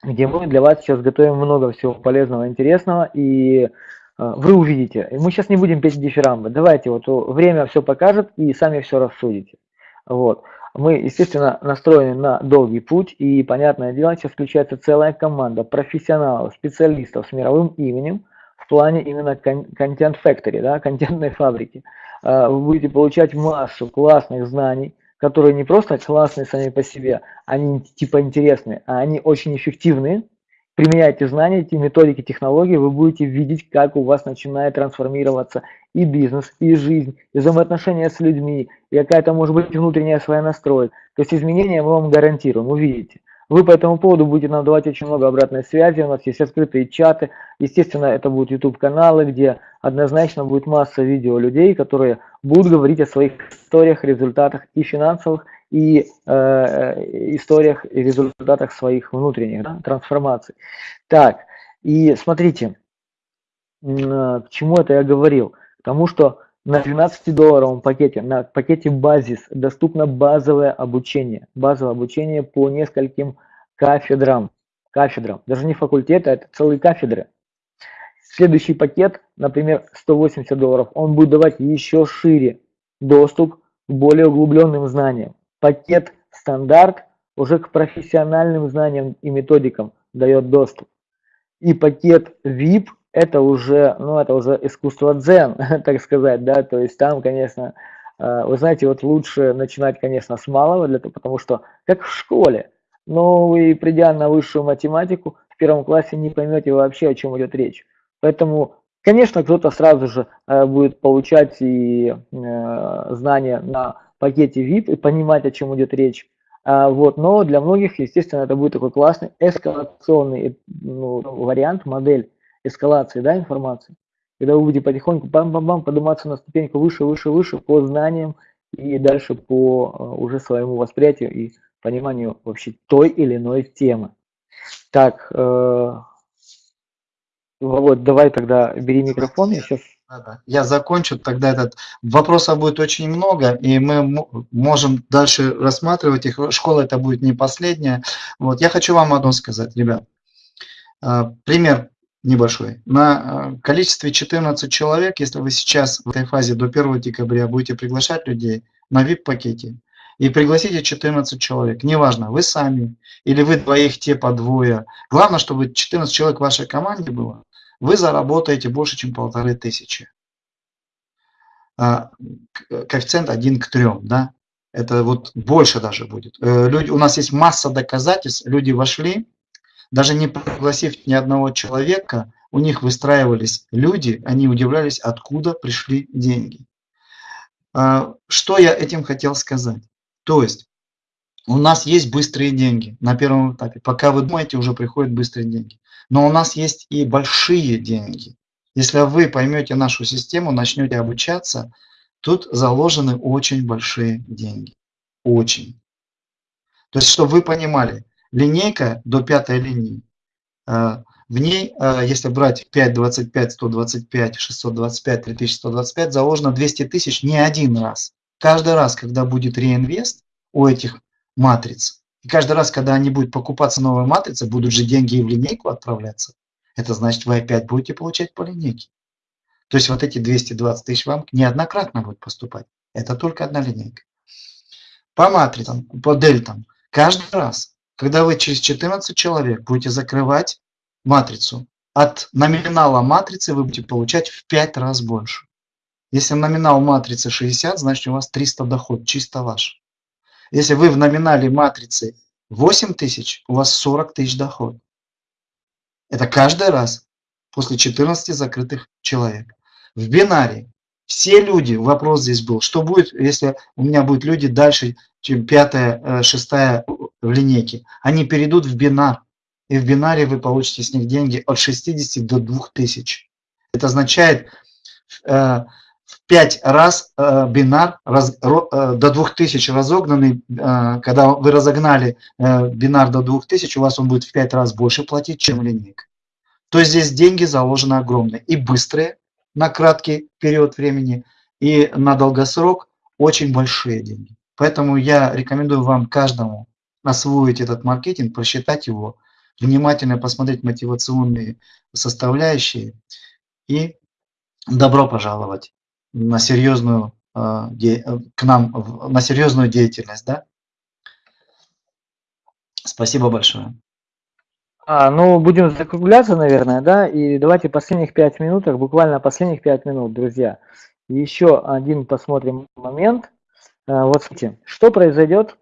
где мы для вас сейчас готовим много всего полезного, интересного, и а, вы увидите. Мы сейчас не будем петь дифирамбы. Давайте, вот время все покажет, и сами все рассудите. Вот. Мы, естественно, настроены на долгий путь, и, понятное дело, сейчас включается целая команда профессионалов, специалистов с мировым именем плане именно контент factory, да, контентной фабрики. А, вы будете получать массу классных знаний, которые не просто классные сами по себе, они типа интересные, а они очень эффективные, применяете знания, эти методики, технологии, вы будете видеть, как у вас начинает трансформироваться и бизнес, и жизнь, и взаимоотношения с людьми, и какая-то может быть внутренняя своя настройка. То есть изменения мы вам гарантируем, увидите. Вы по этому поводу будете нам давать очень много обратной связи, у нас есть открытые чаты, естественно, это будут YouTube-каналы, где однозначно будет масса видео людей, которые будут говорить о своих историях, результатах и финансовых, и э, историях и результатах своих внутренних да, трансформаций. Так, и смотрите, э, к чему это я говорил? К тому, что на 12-долларовом пакете, на пакете базис доступно базовое обучение. Базовое обучение по нескольким кафедрам. Кафедрам. Даже не факультеты, а это целые кафедры. Следующий пакет, например, 180 долларов, он будет давать еще шире доступ к более углубленным знаниям пакет стандарт уже к профессиональным знаниям и методикам дает доступ. И пакет VIP это уже, ну, это уже искусство дзен, так сказать, да, то есть там, конечно, э, вы знаете, вот лучше начинать, конечно, с малого, для того, потому что, как в школе, но вы, придя на высшую математику, в первом классе не поймете вообще, о чем идет речь. Поэтому, конечно, кто-то сразу же э, будет получать и э, знания на пакете VIP и понимать, о чем идет речь. Вот, но для многих, естественно, это будет такой классный эскалационный ну, вариант, модель эскалации да, информации, когда вы будете потихоньку бам-бам-бам подниматься на ступеньку выше, выше, выше по знаниям и дальше по а, уже своему восприятию и пониманию вообще той или иной темы. Так, э, Володь, давай тогда бери микрофон, я сейчас я закончу, тогда этот вопросов будет очень много, и мы можем дальше рассматривать их. Школа это будет не последняя. Вот, я хочу вам одно сказать, ребят. А, пример небольшой. На а, количестве 14 человек, если вы сейчас в этой фазе до 1 декабря будете приглашать людей на VIP-пакете, и пригласите 14 человек, неважно, вы сами или вы двоих, те по двое. Главное, чтобы 14 человек в вашей команде было, вы заработаете больше, чем полторы тысячи. А, коэффициент 1 к 3, да? Это вот больше даже будет. Э, люди, у нас есть масса доказательств, люди вошли, даже не пригласив ни одного человека, у них выстраивались люди, они удивлялись, откуда пришли деньги. А, что я этим хотел сказать? То есть, у нас есть быстрые деньги на первом этапе. Пока вы думаете, уже приходят быстрые деньги. Но у нас есть и большие деньги. Если вы поймете нашу систему, начнете обучаться, тут заложены очень большие деньги. Очень. То есть, чтобы вы понимали, линейка до пятой линии, э, в ней, э, если брать 5, 25, 125, 625, 3125, заложено 200 тысяч не один раз. Каждый раз, когда будет реинвест у этих матриц, и каждый раз, когда они будут покупаться новые матрицы, будут же деньги и в линейку отправляться. Это значит, вы опять будете получать по линейке. То есть вот эти 220 тысяч вам неоднократно будут поступать. Это только одна линейка. По матрицам, по дельтам, каждый раз, когда вы через 14 человек будете закрывать матрицу, от номинала матрицы вы будете получать в 5 раз больше. Если номинал матрицы 60, значит у вас 300 доход, чисто ваш. Если вы в номинале матрицы 8 тысяч, у вас 40 тысяч доход. Это каждый раз после 14 закрытых человек. В бинаре все люди, вопрос здесь был, что будет, если у меня будут люди дальше, чем пятая, э, шестая в линейке. Они перейдут в бинар, и в бинаре вы получите с них деньги от 60 до 2000. Это означает, э, в 5 раз э, бинар раз, э, до 2000 разогнанный, когда вы разогнали бинар до 2000, у вас он будет в 5 раз больше платить, чем линейка. То есть здесь деньги заложены огромные и быстрые на краткий период времени, и на долгосрок очень большие деньги. Поэтому я рекомендую вам каждому освоить этот маркетинг, просчитать его, внимательно посмотреть мотивационные составляющие и добро пожаловать на серьезную, э, к нам, на серьезную деятельность. Да? Спасибо большое. А, ну, будем закругляться, наверное, да, и давайте последних пять минутах, буквально последних пять минут, друзья. Еще один посмотрим момент. А, вот смотрите, что произойдет,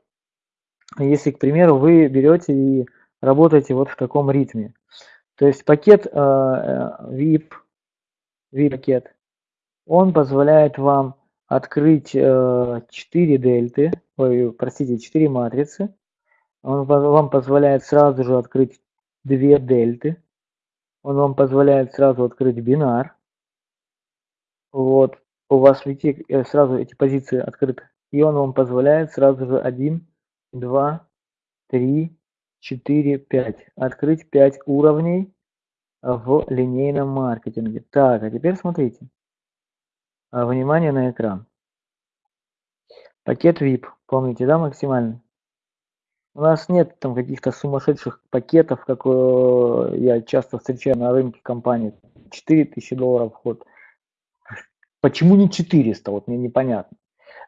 если, к примеру, вы берете и работаете вот в таком ритме. То есть пакет э, VIP, VIP-пакет, он позволяет вам открыть э, 4 дельты, ой, простите, 4 матрицы. Он вам позволяет сразу же открыть 2 дельты. Он вам позволяет сразу открыть бинар. Вот, у вас видите, э, сразу эти позиции открыты. И он вам позволяет сразу же 1, 2, 3, 4, 5. Открыть 5 уровней в линейном маркетинге. Так, а теперь смотрите. А, внимание на экран. Пакет VIP, помните, да, максимальный? У нас нет там каких-то сумасшедших пакетов, как э, я часто встречаю на рынке компаний. 4000 долларов вход. Почему не 400? Вот мне непонятно.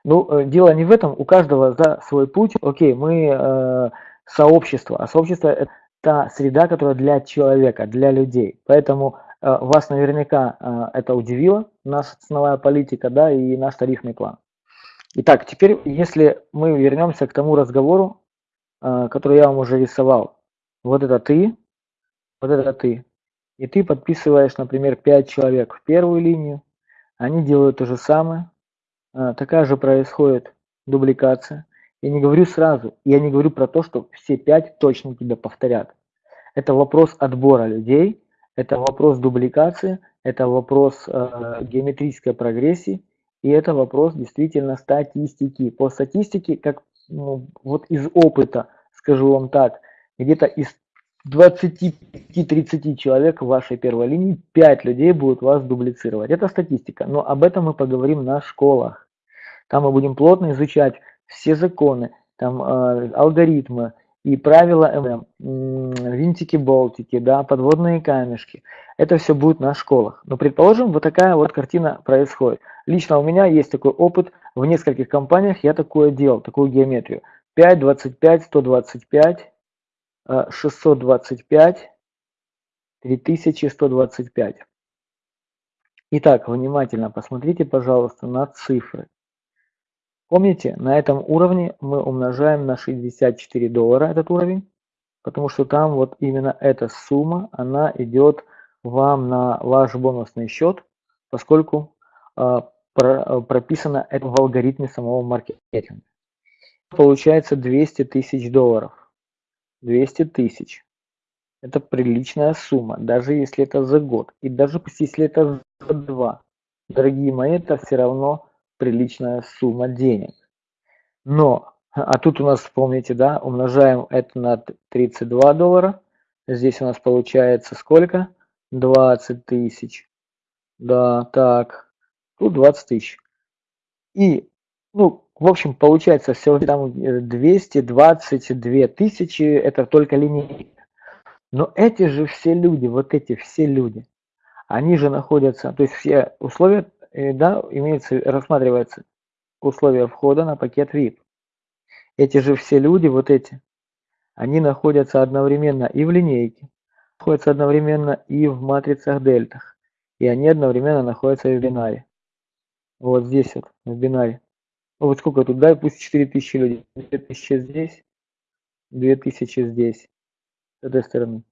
Ну, э, дело не в этом, у каждого за свой путь. Окей, мы э, сообщество, а сообщество это та среда, которая для человека, для людей. Поэтому э, вас наверняка э, это удивило, наша ценовая политика, да, и наш тарифный план. Итак, теперь, если мы вернемся к тому разговору, э, который я вам уже рисовал. Вот это ты, вот это ты. И ты подписываешь, например, 5 человек в первую линию, они делают то же самое, э, такая же происходит дубликация. Я не говорю сразу, я не говорю про то, что все пять точно тебя повторят. Это вопрос отбора людей, это вопрос дубликации, это вопрос э, геометрической прогрессии, и это вопрос действительно статистики. По статистике, как ну, вот из опыта, скажу вам так, где-то из 20-30 человек в вашей первой линии 5 людей будут вас дублицировать. Это статистика, но об этом мы поговорим на школах. Там мы будем плотно изучать все законы, там э, алгоритмы и правила ММ, винтики-болтики, да, подводные камешки. Это все будет на школах. Но предположим, вот такая вот картина происходит. Лично у меня есть такой опыт, в нескольких компаниях я такое делал, такую геометрию. 5, 25, 125, 625, 3125. Итак, внимательно посмотрите, пожалуйста, на цифры. Помните, на этом уровне мы умножаем на 64 доллара этот уровень, потому что там вот именно эта сумма, она идет вам на ваш бонусный счет, поскольку э, про, прописано это в алгоритме самого маркетинга. Получается 200 тысяч долларов. 200 тысяч. Это приличная сумма, даже если это за год. И даже если это за два. Дорогие мои, это все равно приличная сумма денег. Но, а тут у нас, помните, да, умножаем это на 32 доллара. Здесь у нас получается сколько? 20 тысяч. Да, так. Тут 20 тысяч. И, ну, в общем, получается всего там 222 тысячи, это только линейка. Но эти же все люди, вот эти все люди, они же находятся, то есть все условия да, имеется, рассматривается условия входа на пакет VIP. Эти же все люди, вот эти, они находятся одновременно и в линейке, находятся одновременно и в матрицах дельтах, и они одновременно находятся и в бинаре. Вот здесь вот, в бинаре. Вот сколько тут, да, пусть 4000 людей. 2000 здесь, 2000 здесь, с этой стороны.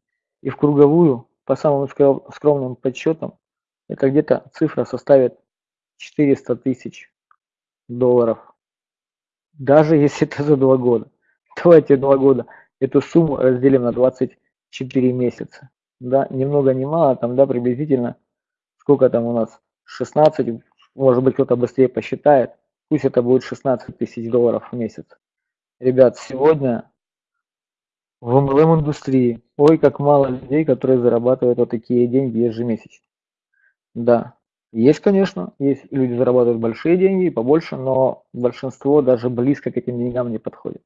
И в круговую, по самым скромным подсчетам, это где-то цифра составит 400 тысяч долларов. Даже если это за два года. Давайте два года эту сумму разделим на 24 месяца. Да, ни много ни мало, там, да, приблизительно, сколько там у нас, 16, может быть, кто-то быстрее посчитает, пусть это будет 16 тысяч долларов в месяц. Ребят, сегодня в MLM-индустрии, ой, как мало людей, которые зарабатывают вот такие деньги ежемесячно. Да, есть, конечно, есть люди зарабатывают большие деньги, побольше, но большинство даже близко к этим деньгам не подходит.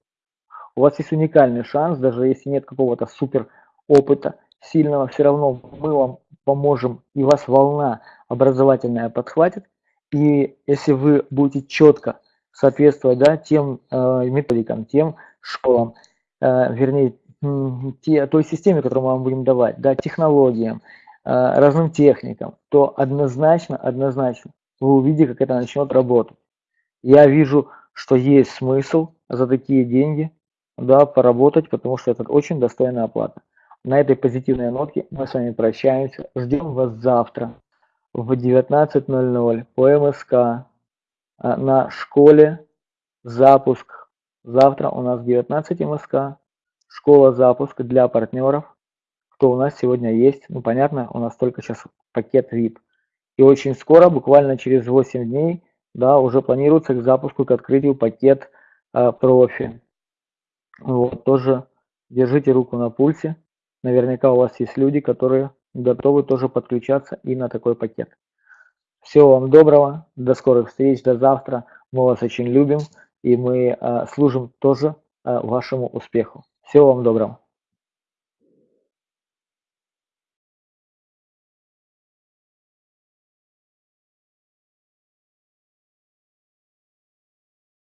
У вас есть уникальный шанс, даже если нет какого-то супер опыта сильного, все равно мы вам поможем, и вас волна образовательная подхватит. И если вы будете четко соответствовать да, тем э, методикам, тем школам, э, вернее, те, той системе, которую мы вам будем давать, да, технологиям, разным техникам, то однозначно, однозначно вы увидите, как это начнет работать. Я вижу, что есть смысл за такие деньги да, поработать, потому что это очень достойная оплата. На этой позитивной нотке мы с вами прощаемся. Ждем вас завтра в 19.00 по МСК а, на школе запуск. Завтра у нас 19 МСК, школа запуск для партнеров. Кто у нас сегодня есть? Ну, понятно, у нас только сейчас пакет VIP. И очень скоро, буквально через 8 дней, да, уже планируется к запуску, к открытию пакет э, профи. Вот, тоже держите руку на пульсе. Наверняка у вас есть люди, которые готовы тоже подключаться и на такой пакет. Всего вам доброго, до скорых встреч, до завтра. Мы вас очень любим и мы э, служим тоже э, вашему успеху. Всего вам доброго.